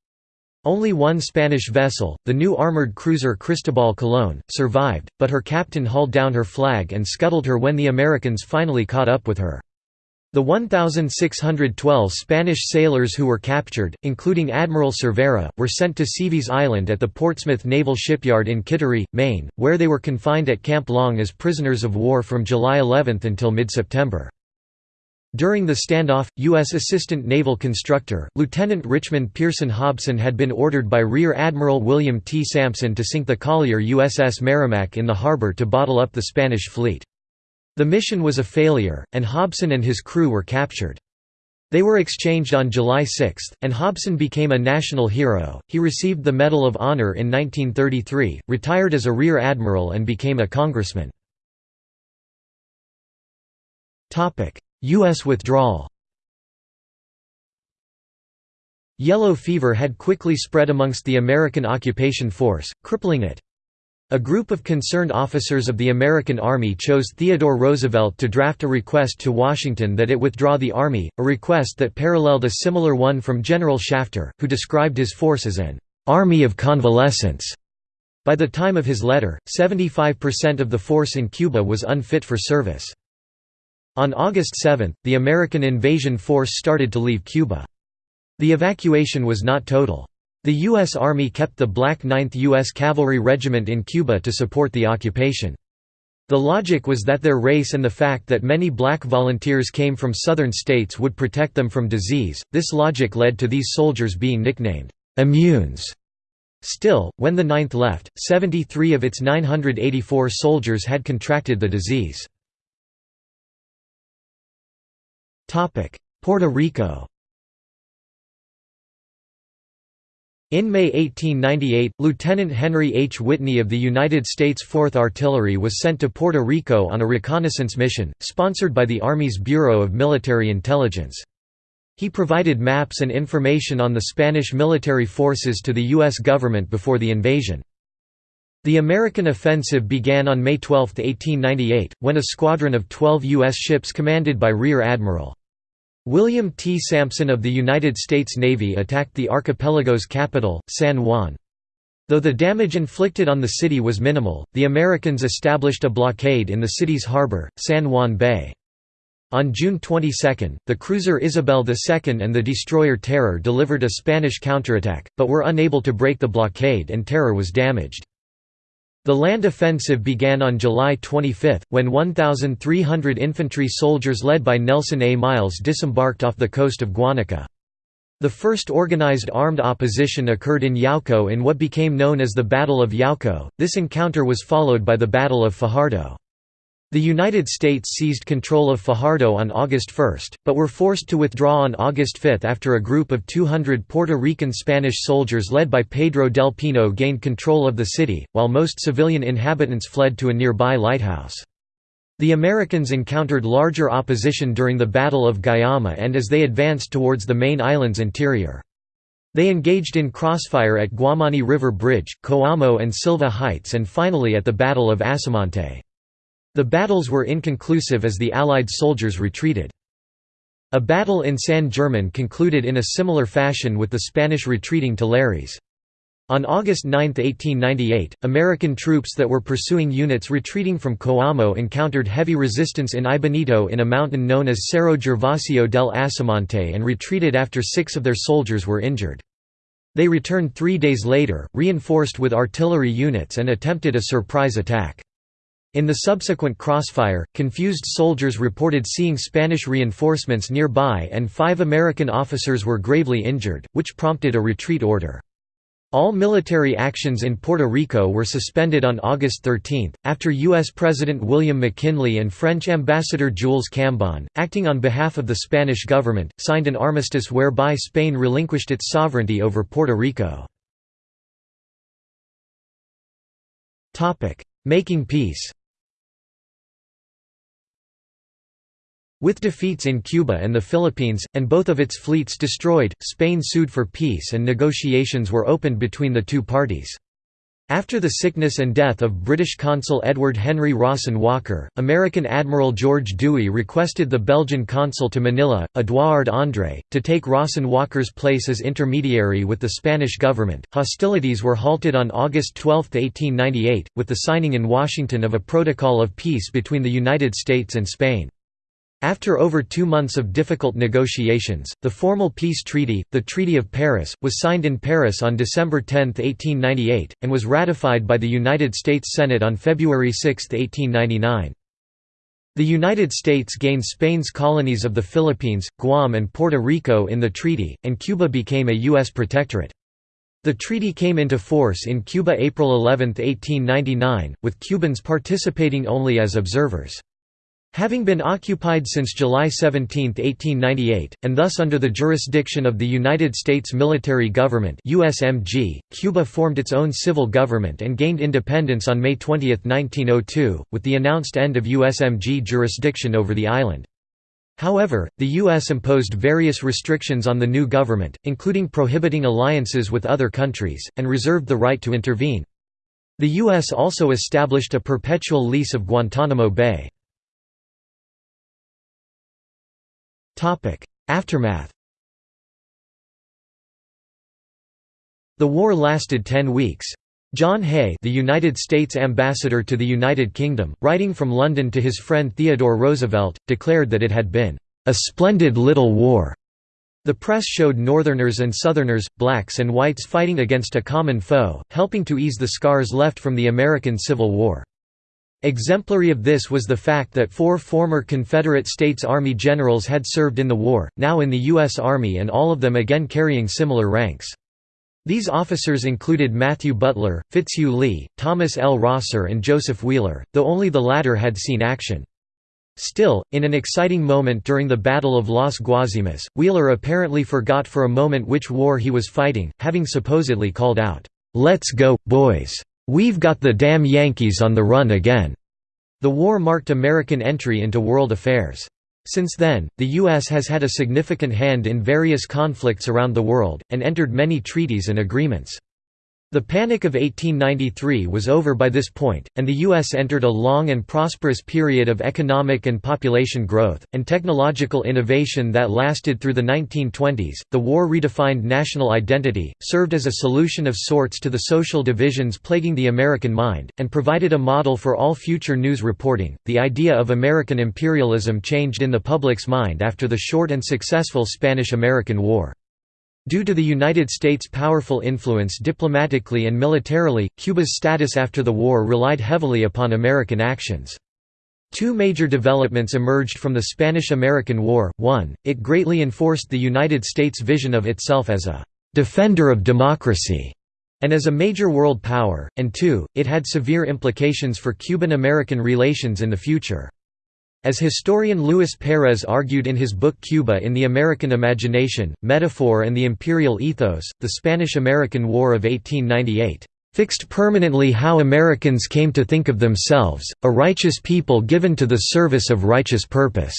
Only one Spanish vessel, the new armored cruiser Cristobal Colón, survived, but her captain hauled down her flag and scuttled her when the Americans finally caught up with her. The 1,612 Spanish sailors who were captured, including Admiral Cervera, were sent to Seaveys Island at the Portsmouth Naval Shipyard in Kittery, Maine, where they were confined at Camp Long as prisoners of war from July 11 until mid-September. During the standoff, U.S. Assistant Naval Constructor, Lieutenant Richmond Pearson Hobson had been ordered by Rear Admiral William T. Sampson to sink the collier USS Merrimac in the harbor to bottle up the Spanish fleet. The mission was a failure, and Hobson and his crew were captured. They were exchanged on July 6, and Hobson became a national hero. He received the Medal of Honor in 1933, retired as a Rear Admiral, and became a congressman. U.S. withdrawal Yellow fever had quickly spread amongst the American occupation force, crippling it. A group of concerned officers of the American Army chose Theodore Roosevelt to draft a request to Washington that it withdraw the Army, a request that paralleled a similar one from General Shafter, who described his force as an «army of convalescents». By the time of his letter, 75% of the force in Cuba was unfit for service. On August 7, the American invasion force started to leave Cuba. The evacuation was not total. The U.S. Army kept the Black 9th U.S. Cavalry Regiment in Cuba to support the occupation. The logic was that their race and the fact that many black volunteers came from southern states would protect them from disease. This logic led to these soldiers being nicknamed immunes. Still, when the 9th left, 73 of its 984 soldiers had contracted the disease. Puerto Rico In May 1898, Lieutenant Henry H. Whitney of the United States 4th Artillery was sent to Puerto Rico on a reconnaissance mission, sponsored by the Army's Bureau of Military Intelligence. He provided maps and information on the Spanish military forces to the U.S. government before the invasion. The American offensive began on May 12, 1898, when a squadron of 12 U.S. ships commanded by Rear Admiral William T. Sampson of the United States Navy attacked the archipelago's capital, San Juan. Though the damage inflicted on the city was minimal, the Americans established a blockade in the city's harbor, San Juan Bay. On June 22, the cruiser Isabel II and the destroyer Terror delivered a Spanish counterattack, but were unable to break the blockade and Terror was damaged. The land offensive began on July 25, when 1,300 infantry soldiers led by Nelson A. Miles disembarked off the coast of Guanica. The first organized armed opposition occurred in Yauco in what became known as the Battle of Yauco. This encounter was followed by the Battle of Fajardo. The United States seized control of Fajardo on August 1, but were forced to withdraw on August 5 after a group of 200 Puerto Rican Spanish soldiers led by Pedro del Pino gained control of the city, while most civilian inhabitants fled to a nearby lighthouse. The Americans encountered larger opposition during the Battle of Guayama and as they advanced towards the main island's interior. They engaged in crossfire at Guamani River Bridge, Coamo and Silva Heights and finally at the Battle of Asomante. The battles were inconclusive as the Allied soldiers retreated. A battle in San German concluded in a similar fashion with the Spanish retreating to Lares. On August 9, 1898, American troops that were pursuing units retreating from Coamo encountered heavy resistance in Aibonito in a mountain known as Cerro Gervasio del Asomante and retreated after six of their soldiers were injured. They returned three days later, reinforced with artillery units and attempted a surprise attack. In the subsequent crossfire, confused soldiers reported seeing Spanish reinforcements nearby and five American officers were gravely injured, which prompted a retreat order. All military actions in Puerto Rico were suspended on August 13, after U.S. President William McKinley and French Ambassador Jules Cambon, acting on behalf of the Spanish government, signed an armistice whereby Spain relinquished its sovereignty over Puerto Rico. Making peace With defeats in Cuba and the Philippines, and both of its fleets destroyed, Spain sued for peace and negotiations were opened between the two parties. After the sickness and death of British consul Edward Henry Rawson Walker, American Admiral George Dewey requested the Belgian consul to Manila, Eduard André, to take Rawson Walker's place as intermediary with the Spanish government. Hostilities were halted on August 12, 1898, with the signing in Washington of a protocol of peace between the United States and Spain. After over two months of difficult negotiations, the formal peace treaty, the Treaty of Paris, was signed in Paris on December 10, 1898, and was ratified by the United States Senate on February 6, 1899. The United States gained Spain's colonies of the Philippines, Guam and Puerto Rico in the treaty, and Cuba became a U.S. protectorate. The treaty came into force in Cuba April 11, 1899, with Cubans participating only as observers. Having been occupied since July 17, 1898, and thus under the jurisdiction of the United States Military Government USMG, Cuba formed its own civil government and gained independence on May 20, 1902, with the announced end of USMG jurisdiction over the island. However, the U.S. imposed various restrictions on the new government, including prohibiting alliances with other countries, and reserved the right to intervene. The U.S. also established a perpetual lease of Guantanamo Bay. Aftermath The war lasted ten weeks. John Hay the United States ambassador to the United Kingdom, writing from London to his friend Theodore Roosevelt, declared that it had been, "...a splendid little war." The press showed Northerners and Southerners, blacks and whites fighting against a common foe, helping to ease the scars left from the American Civil War. Exemplary of this was the fact that four former Confederate States Army generals had served in the war, now in the U.S. Army and all of them again carrying similar ranks. These officers included Matthew Butler, Fitzhugh Lee, Thomas L. Rosser and Joseph Wheeler, though only the latter had seen action. Still, in an exciting moment during the Battle of Las Guasimas, Wheeler apparently forgot for a moment which war he was fighting, having supposedly called out, "'Let's go, boys! We've got the damn Yankees on the run again." The war marked American entry into world affairs. Since then, the U.S. has had a significant hand in various conflicts around the world, and entered many treaties and agreements. The Panic of 1893 was over by this point, and the U.S. entered a long and prosperous period of economic and population growth, and technological innovation that lasted through the 1920s. The war redefined national identity, served as a solution of sorts to the social divisions plaguing the American mind, and provided a model for all future news reporting. The idea of American imperialism changed in the public's mind after the short and successful Spanish American War. Due to the United States' powerful influence diplomatically and militarily, Cuba's status after the war relied heavily upon American actions. Two major developments emerged from the Spanish–American War, one, it greatly enforced the United States' vision of itself as a «defender of democracy» and as a major world power, and two, it had severe implications for Cuban–American relations in the future. As historian Luis Perez argued in his book Cuba in the American Imagination, Metaphor and the Imperial Ethos, the Spanish–American War of 1898, "...fixed permanently how Americans came to think of themselves, a righteous people given to the service of righteous purpose."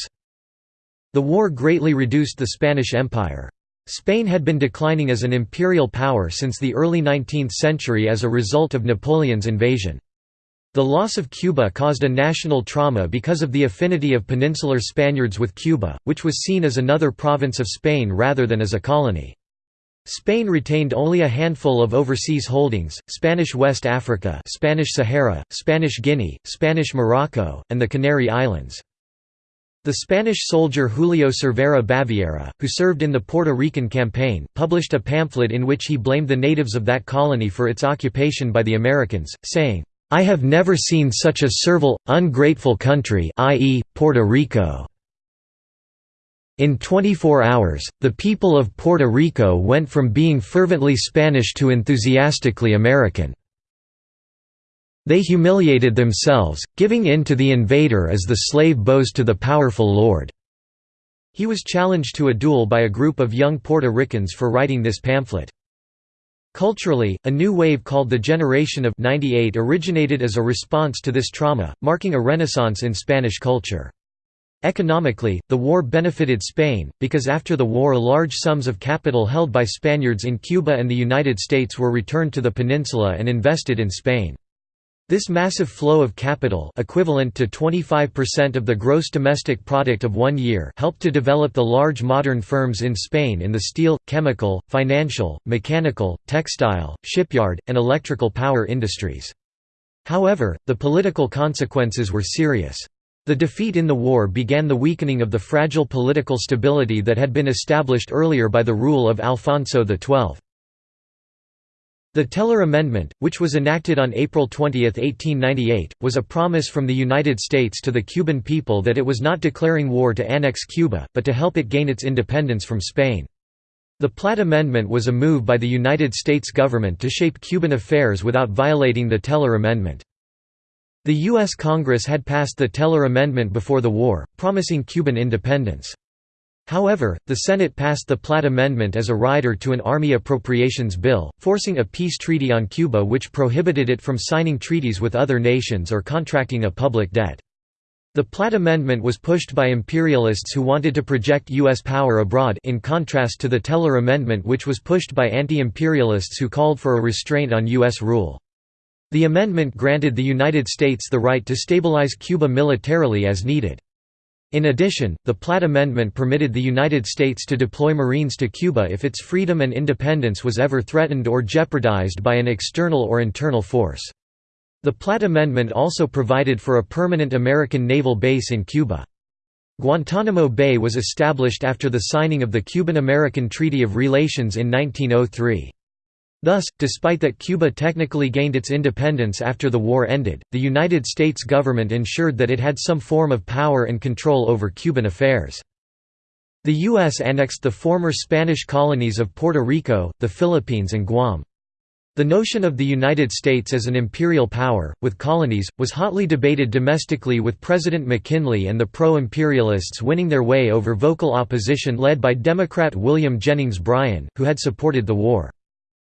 The war greatly reduced the Spanish Empire. Spain had been declining as an imperial power since the early 19th century as a result of Napoleon's invasion. The loss of Cuba caused a national trauma because of the affinity of peninsular Spaniards with Cuba, which was seen as another province of Spain rather than as a colony. Spain retained only a handful of overseas holdings, Spanish West Africa Spanish Sahara, Spanish Guinea, Spanish Morocco, and the Canary Islands. The Spanish soldier Julio Cervera Baviera, who served in the Puerto Rican campaign, published a pamphlet in which he blamed the natives of that colony for its occupation by the Americans, saying, I have never seen such a servile, ungrateful country i.e., Puerto Rico. In 24 hours, the people of Puerto Rico went from being fervently Spanish to enthusiastically American. They humiliated themselves, giving in to the invader as the slave bows to the powerful lord." He was challenged to a duel by a group of young Puerto Ricans for writing this pamphlet. Culturally, a new wave called the Generation of 98 originated as a response to this trauma, marking a renaissance in Spanish culture. Economically, the war benefited Spain, because after the war large sums of capital held by Spaniards in Cuba and the United States were returned to the peninsula and invested in Spain. This massive flow of capital equivalent to 25% of the gross domestic product of one year helped to develop the large modern firms in Spain in the steel, chemical, financial, mechanical, textile, shipyard, and electrical power industries. However, the political consequences were serious. The defeat in the war began the weakening of the fragile political stability that had been established earlier by the rule of Alfonso XII. The Teller Amendment, which was enacted on April 20, 1898, was a promise from the United States to the Cuban people that it was not declaring war to annex Cuba, but to help it gain its independence from Spain. The Platt Amendment was a move by the United States government to shape Cuban affairs without violating the Teller Amendment. The U.S. Congress had passed the Teller Amendment before the war, promising Cuban independence. However, the Senate passed the Platt Amendment as a rider to an Army Appropriations Bill, forcing a peace treaty on Cuba which prohibited it from signing treaties with other nations or contracting a public debt. The Platt Amendment was pushed by imperialists who wanted to project U.S. power abroad in contrast to the Teller Amendment which was pushed by anti-imperialists who called for a restraint on U.S. rule. The amendment granted the United States the right to stabilize Cuba militarily as needed. In addition, the Platt Amendment permitted the United States to deploy Marines to Cuba if its freedom and independence was ever threatened or jeopardized by an external or internal force. The Platt Amendment also provided for a permanent American naval base in Cuba. Guantanamo Bay was established after the signing of the Cuban-American Treaty of Relations in 1903. Thus, despite that Cuba technically gained its independence after the war ended, the United States government ensured that it had some form of power and control over Cuban affairs. The U.S. annexed the former Spanish colonies of Puerto Rico, the Philippines and Guam. The notion of the United States as an imperial power, with colonies, was hotly debated domestically with President McKinley and the pro-imperialists winning their way over vocal opposition led by Democrat William Jennings Bryan, who had supported the war.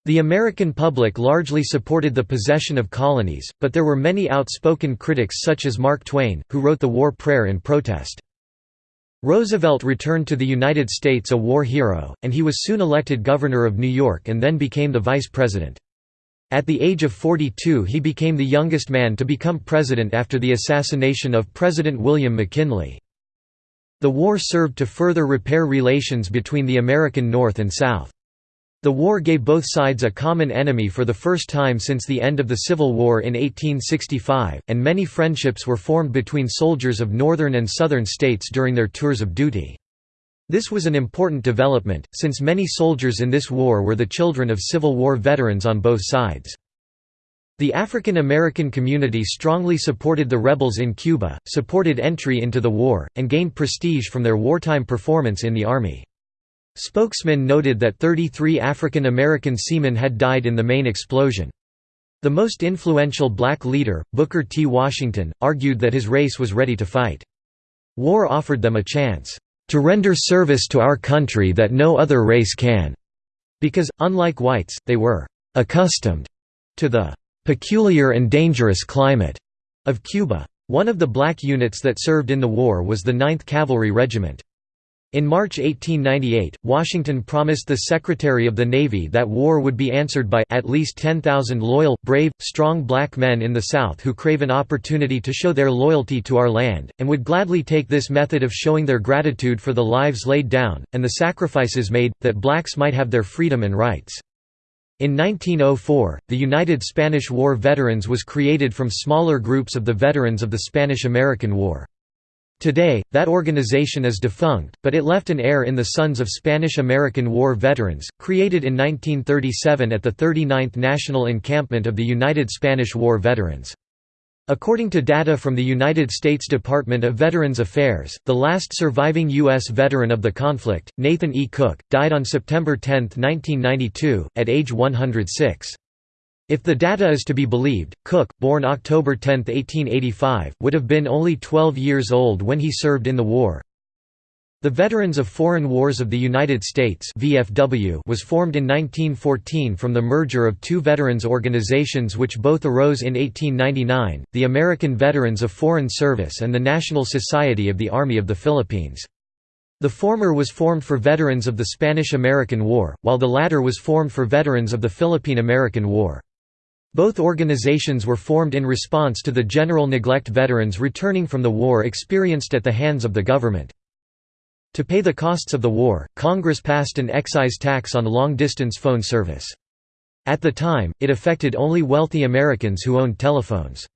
The American public largely supported the possession of colonies, but there were many outspoken critics such as Mark Twain, who wrote the war prayer in protest. Roosevelt returned to the United States a war hero, and he was soon elected governor of New York and then became the vice president. At the age of 42 he became the youngest man to become president after the assassination of President William McKinley. The war served to further repair relations between the American North and South. The war gave both sides a common enemy for the first time since the end of the Civil War in 1865, and many friendships were formed between soldiers of northern and southern states during their tours of duty. This was an important development, since many soldiers in this war were the children of Civil War veterans on both sides. The African American community strongly supported the rebels in Cuba, supported entry into the war, and gained prestige from their wartime performance in the Army. Spokesman noted that 33 African American seamen had died in the main explosion. The most influential black leader, Booker T. Washington, argued that his race was ready to fight. War offered them a chance, "...to render service to our country that no other race can," because, unlike whites, they were "...accustomed," to the "...peculiar and dangerous climate," of Cuba. One of the black units that served in the war was the 9th Cavalry Regiment. In March 1898, Washington promised the Secretary of the Navy that war would be answered by at least 10,000 loyal, brave, strong black men in the South who crave an opportunity to show their loyalty to our land, and would gladly take this method of showing their gratitude for the lives laid down, and the sacrifices made, that blacks might have their freedom and rights. In 1904, the United Spanish War Veterans was created from smaller groups of the veterans of the Spanish–American War. Today, that organization is defunct, but it left an heir in the Sons of Spanish-American War Veterans, created in 1937 at the 39th National Encampment of the United Spanish War Veterans. According to data from the United States Department of Veterans Affairs, the last surviving U.S. veteran of the conflict, Nathan E. Cook, died on September 10, 1992, at age 106. If the data is to be believed, Cook, born October 10, 1885, would have been only 12 years old when he served in the war. The Veterans of Foreign Wars of the United States (VFW) was formed in 1914 from the merger of two veterans organizations which both arose in 1899, the American Veterans of Foreign Service and the National Society of the Army of the Philippines. The former was formed for veterans of the Spanish–American War, while the latter was formed for veterans of the Philippine–American War. Both organizations were formed in response to the general neglect veterans returning from the war experienced at the hands of the government. To pay the costs of the war, Congress passed an excise tax on long-distance phone service. At the time, it affected only wealthy Americans who owned telephones.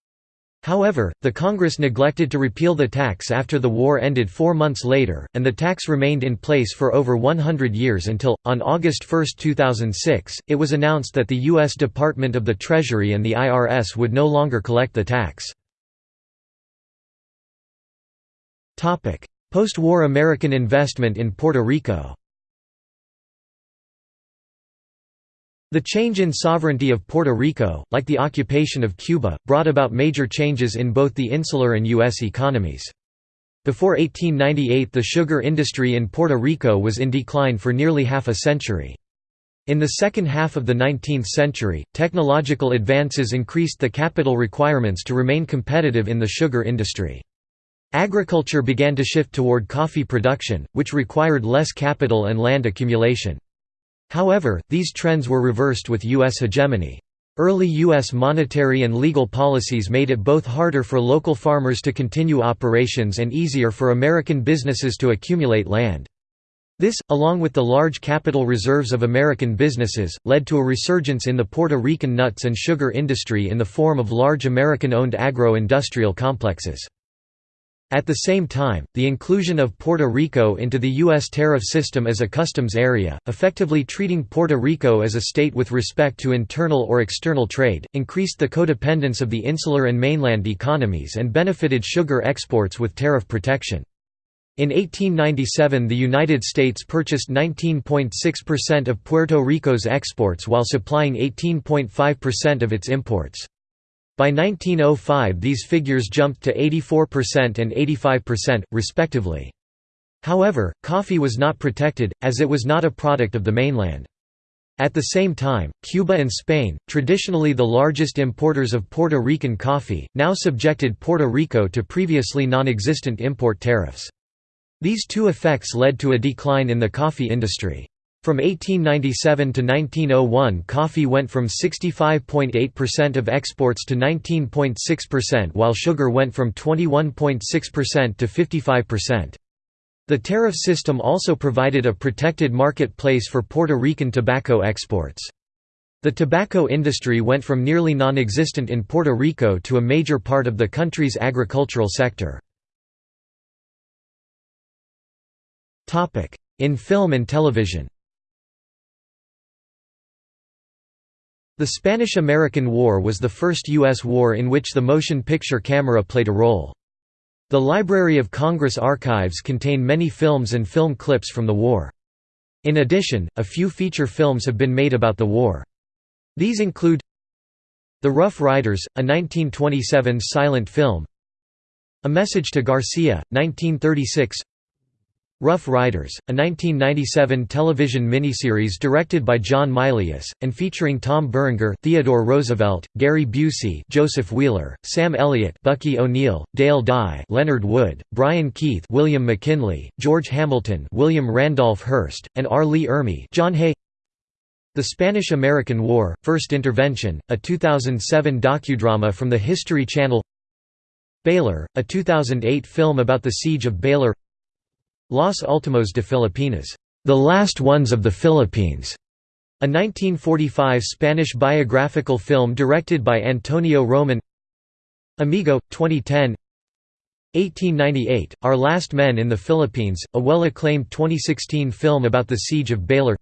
However, the Congress neglected to repeal the tax after the war ended four months later, and the tax remained in place for over 100 years until, on August 1, 2006, it was announced that the U.S. Department of the Treasury and the IRS would no longer collect the tax. Post-war American investment in Puerto Rico The change in sovereignty of Puerto Rico, like the occupation of Cuba, brought about major changes in both the insular and U.S. economies. Before 1898 the sugar industry in Puerto Rico was in decline for nearly half a century. In the second half of the 19th century, technological advances increased the capital requirements to remain competitive in the sugar industry. Agriculture began to shift toward coffee production, which required less capital and land accumulation. However, these trends were reversed with U.S. hegemony. Early U.S. monetary and legal policies made it both harder for local farmers to continue operations and easier for American businesses to accumulate land. This, along with the large capital reserves of American businesses, led to a resurgence in the Puerto Rican nuts and sugar industry in the form of large American-owned agro-industrial complexes. At the same time, the inclusion of Puerto Rico into the U.S. tariff system as a customs area, effectively treating Puerto Rico as a state with respect to internal or external trade, increased the codependence of the insular and mainland economies and benefited sugar exports with tariff protection. In 1897 the United States purchased 19.6% of Puerto Rico's exports while supplying 18.5% of its imports. By 1905 these figures jumped to 84% and 85%, respectively. However, coffee was not protected, as it was not a product of the mainland. At the same time, Cuba and Spain, traditionally the largest importers of Puerto Rican coffee, now subjected Puerto Rico to previously non-existent import tariffs. These two effects led to a decline in the coffee industry. From 1897 to 1901 coffee went from 65.8% of exports to 19.6% while sugar went from 21.6% to 55%. The tariff system also provided a protected marketplace for Puerto Rican tobacco exports. The tobacco industry went from nearly non-existent in Puerto Rico to a major part of the country's agricultural sector. In film and television The Spanish–American War was the first U.S. war in which the motion picture camera played a role. The Library of Congress archives contain many films and film clips from the war. In addition, a few feature films have been made about the war. These include The Rough Riders, a 1927 silent film A Message to Garcia, 1936 Rough Riders, a 1997 television miniseries directed by John Milius, and featuring Tom Berenger Theodore Roosevelt, Gary Busey Joseph Wheeler, Sam Elliott Bucky O'Neill, Dale Dye Leonard Wood, Brian Keith William McKinley, George Hamilton William Randolph Hearst, and R. Lee Ermey. John Hay The Spanish–American War, First Intervention, a 2007 docudrama from the History Channel. Baler, a 2008 film about the Siege of Baler Los Últimos de Filipinas, The Last Ones of the Philippines, a 1945 Spanish biographical film directed by Antonio Roman. Amigo, 2010. 1898, Our Last Men in the Philippines, a well-acclaimed 2016 film about the Siege of Baler.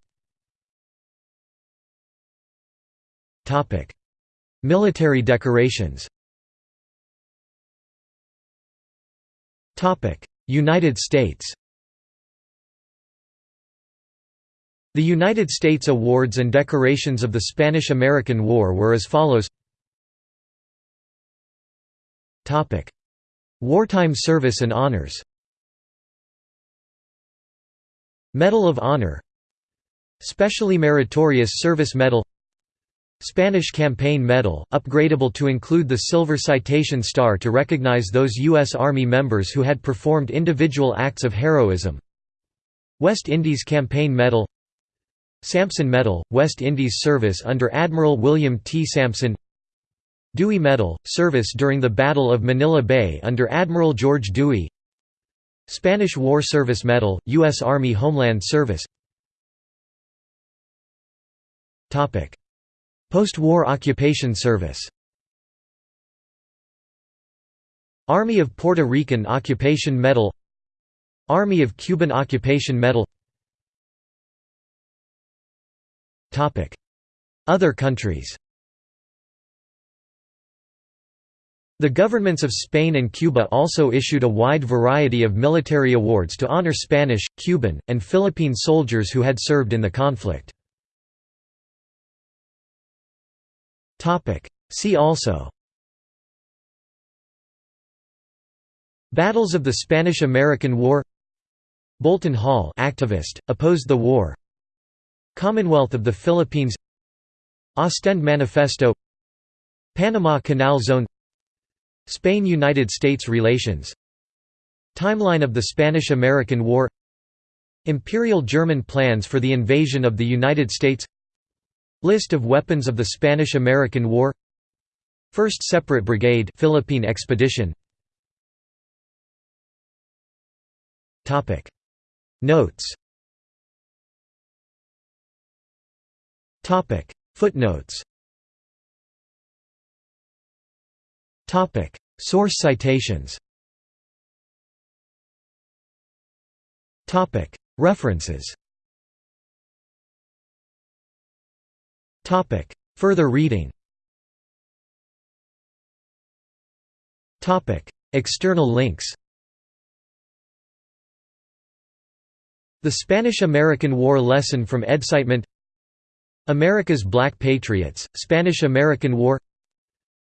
Military decorations. United States The United States awards and decorations of the Spanish–American War were as follows. Wartime service and honors. Medal of Honor. Specially Meritorious Service Medal. Spanish Campaign Medal, upgradable to include the Silver Citation Star to recognize those U.S. Army members who had performed individual acts of heroism. West Indies Campaign Medal Sampson Medal, West Indies service under Admiral William T. Sampson. Dewey Medal, service during the Battle of Manila Bay under Admiral George Dewey. Spanish War Service Medal, U.S. Army Homeland Service. Post-war occupation service. Army of Puerto Rican Occupation Medal. Army of Cuban Occupation Medal Other countries. The governments of Spain and Cuba also issued a wide variety of military awards to honor Spanish, Cuban, and Philippine soldiers who had served in the conflict. See also. Battles of the Spanish–American War. Bolton Hall activist, opposed the war Commonwealth of the Philippines Ostend Manifesto Panama Canal Zone Spain–United States relations Timeline of the Spanish–American War Imperial German plans for the invasion of the United States List of weapons of the Spanish–American War First Separate Brigade Philippine Expedition. Notes Footnotes Topic: Source citations. Topic: References. Topic: Further reading. Topic: External links. The Spanish–American War Lesson from EDSITEment America's Black Patriots, Spanish–American War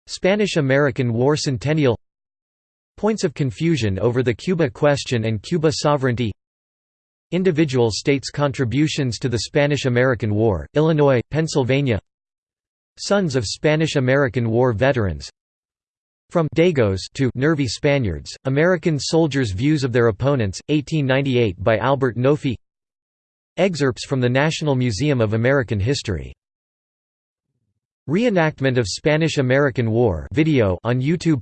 Spanish–American War Centennial Points of confusion over the Cuba question and Cuba sovereignty Individual states' contributions to the Spanish–American War, Illinois, Pennsylvania Sons of Spanish–American War veterans From Dagos to Nervy Spaniards, American soldiers' views of their opponents, 1898 by Albert Nofi Excerpts from the National Museum of American History. Reenactment of Spanish–American War video on YouTube.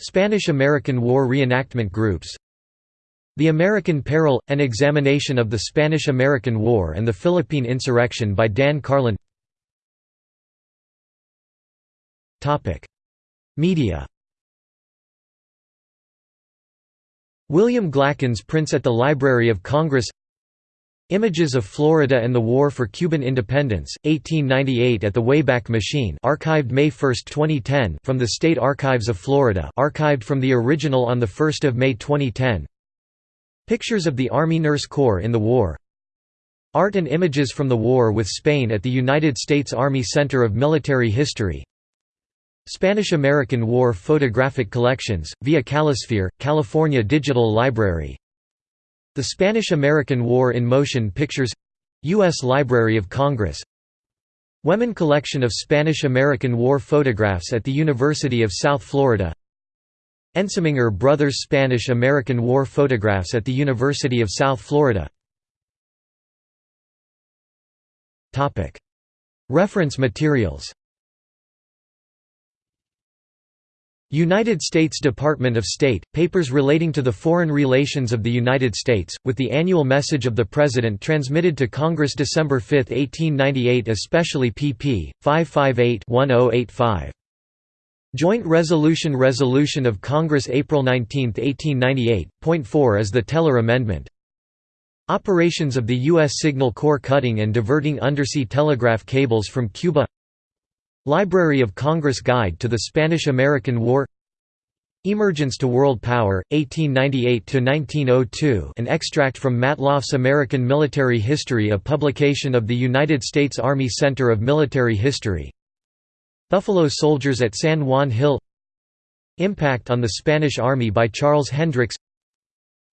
Spanish–American War reenactment groups. The American Peril – An examination of the Spanish–American War and the Philippine Insurrection by Dan Carlin. Media. William Glackens prints at the Library of Congress Images of Florida and the War for Cuban Independence, 1898 at the Wayback Machine archived May 1, 2010 from the State Archives of Florida archived from the original on 1 May 2010 Pictures of the Army Nurse Corps in the war. Art and images from the war with Spain at the United States Army Center of Military History. Spanish–American War photographic collections, via Calisphere, California Digital Library the Spanish–American War in Motion Pictures U.S. Library of Congress. Women Collection of Spanish–American War Photographs at the University of South Florida. Ensminger Brothers Spanish–American War Photographs at the University of South Florida. Reference materials United States Department of State, papers relating to the foreign relations of the United States, with the annual message of the President transmitted to Congress December 5, 1898 especially pp. 558-1085. Joint Resolution Resolution of Congress April 19, 1898, point 4 is the Teller Amendment. Operations of the U.S. Signal Corps cutting and diverting undersea telegraph cables from Cuba Library of Congress Guide to the Spanish–American War. Emergence to World Power, 1898–1902 an extract from Matloff's American Military History a publication of the United States Army Center of Military History. Buffalo Soldiers at San Juan Hill. Impact on the Spanish Army by Charles Hendricks.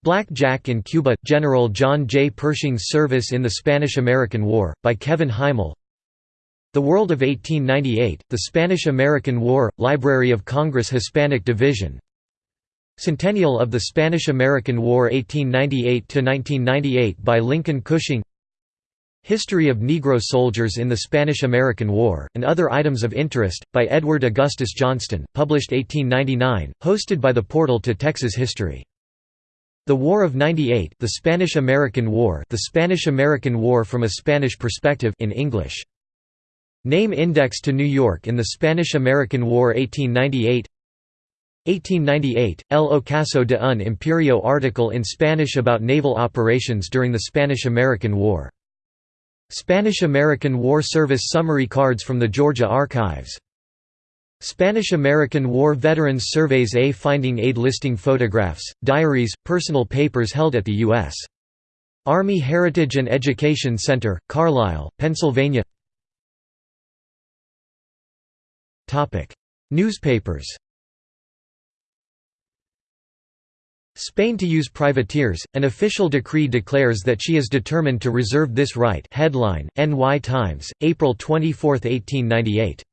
Black Jack in Cuba – General John J. Pershing's Service in the Spanish–American War, by Kevin Hymel The World of 1898, The Spanish–American War, Library of Congress Hispanic Division Centennial of the Spanish–American War 1898–1998 by Lincoln Cushing History of Negro Soldiers in the Spanish–American War, and Other Items of Interest, by Edward Augustus Johnson, published 1899, hosted by the Portal to Texas History. The War of 98 The Spanish–American War The Spanish–American War from a Spanish Perspective in English. Name Index to New York in the Spanish–American War 1898 1898, El Ocaso de un Imperio article in Spanish about naval operations during the Spanish–American War Spanish–American War Service Summary Cards from the Georgia Archives. Spanish–American War Veterans Surveys A Finding Aid listing photographs, diaries, personal papers held at the U.S. Army Heritage and Education Center, Carlisle, Pennsylvania Newspapers Spain to use privateers, an official decree declares that she is determined to reserve this right headline, NY Times, April 24, 1898.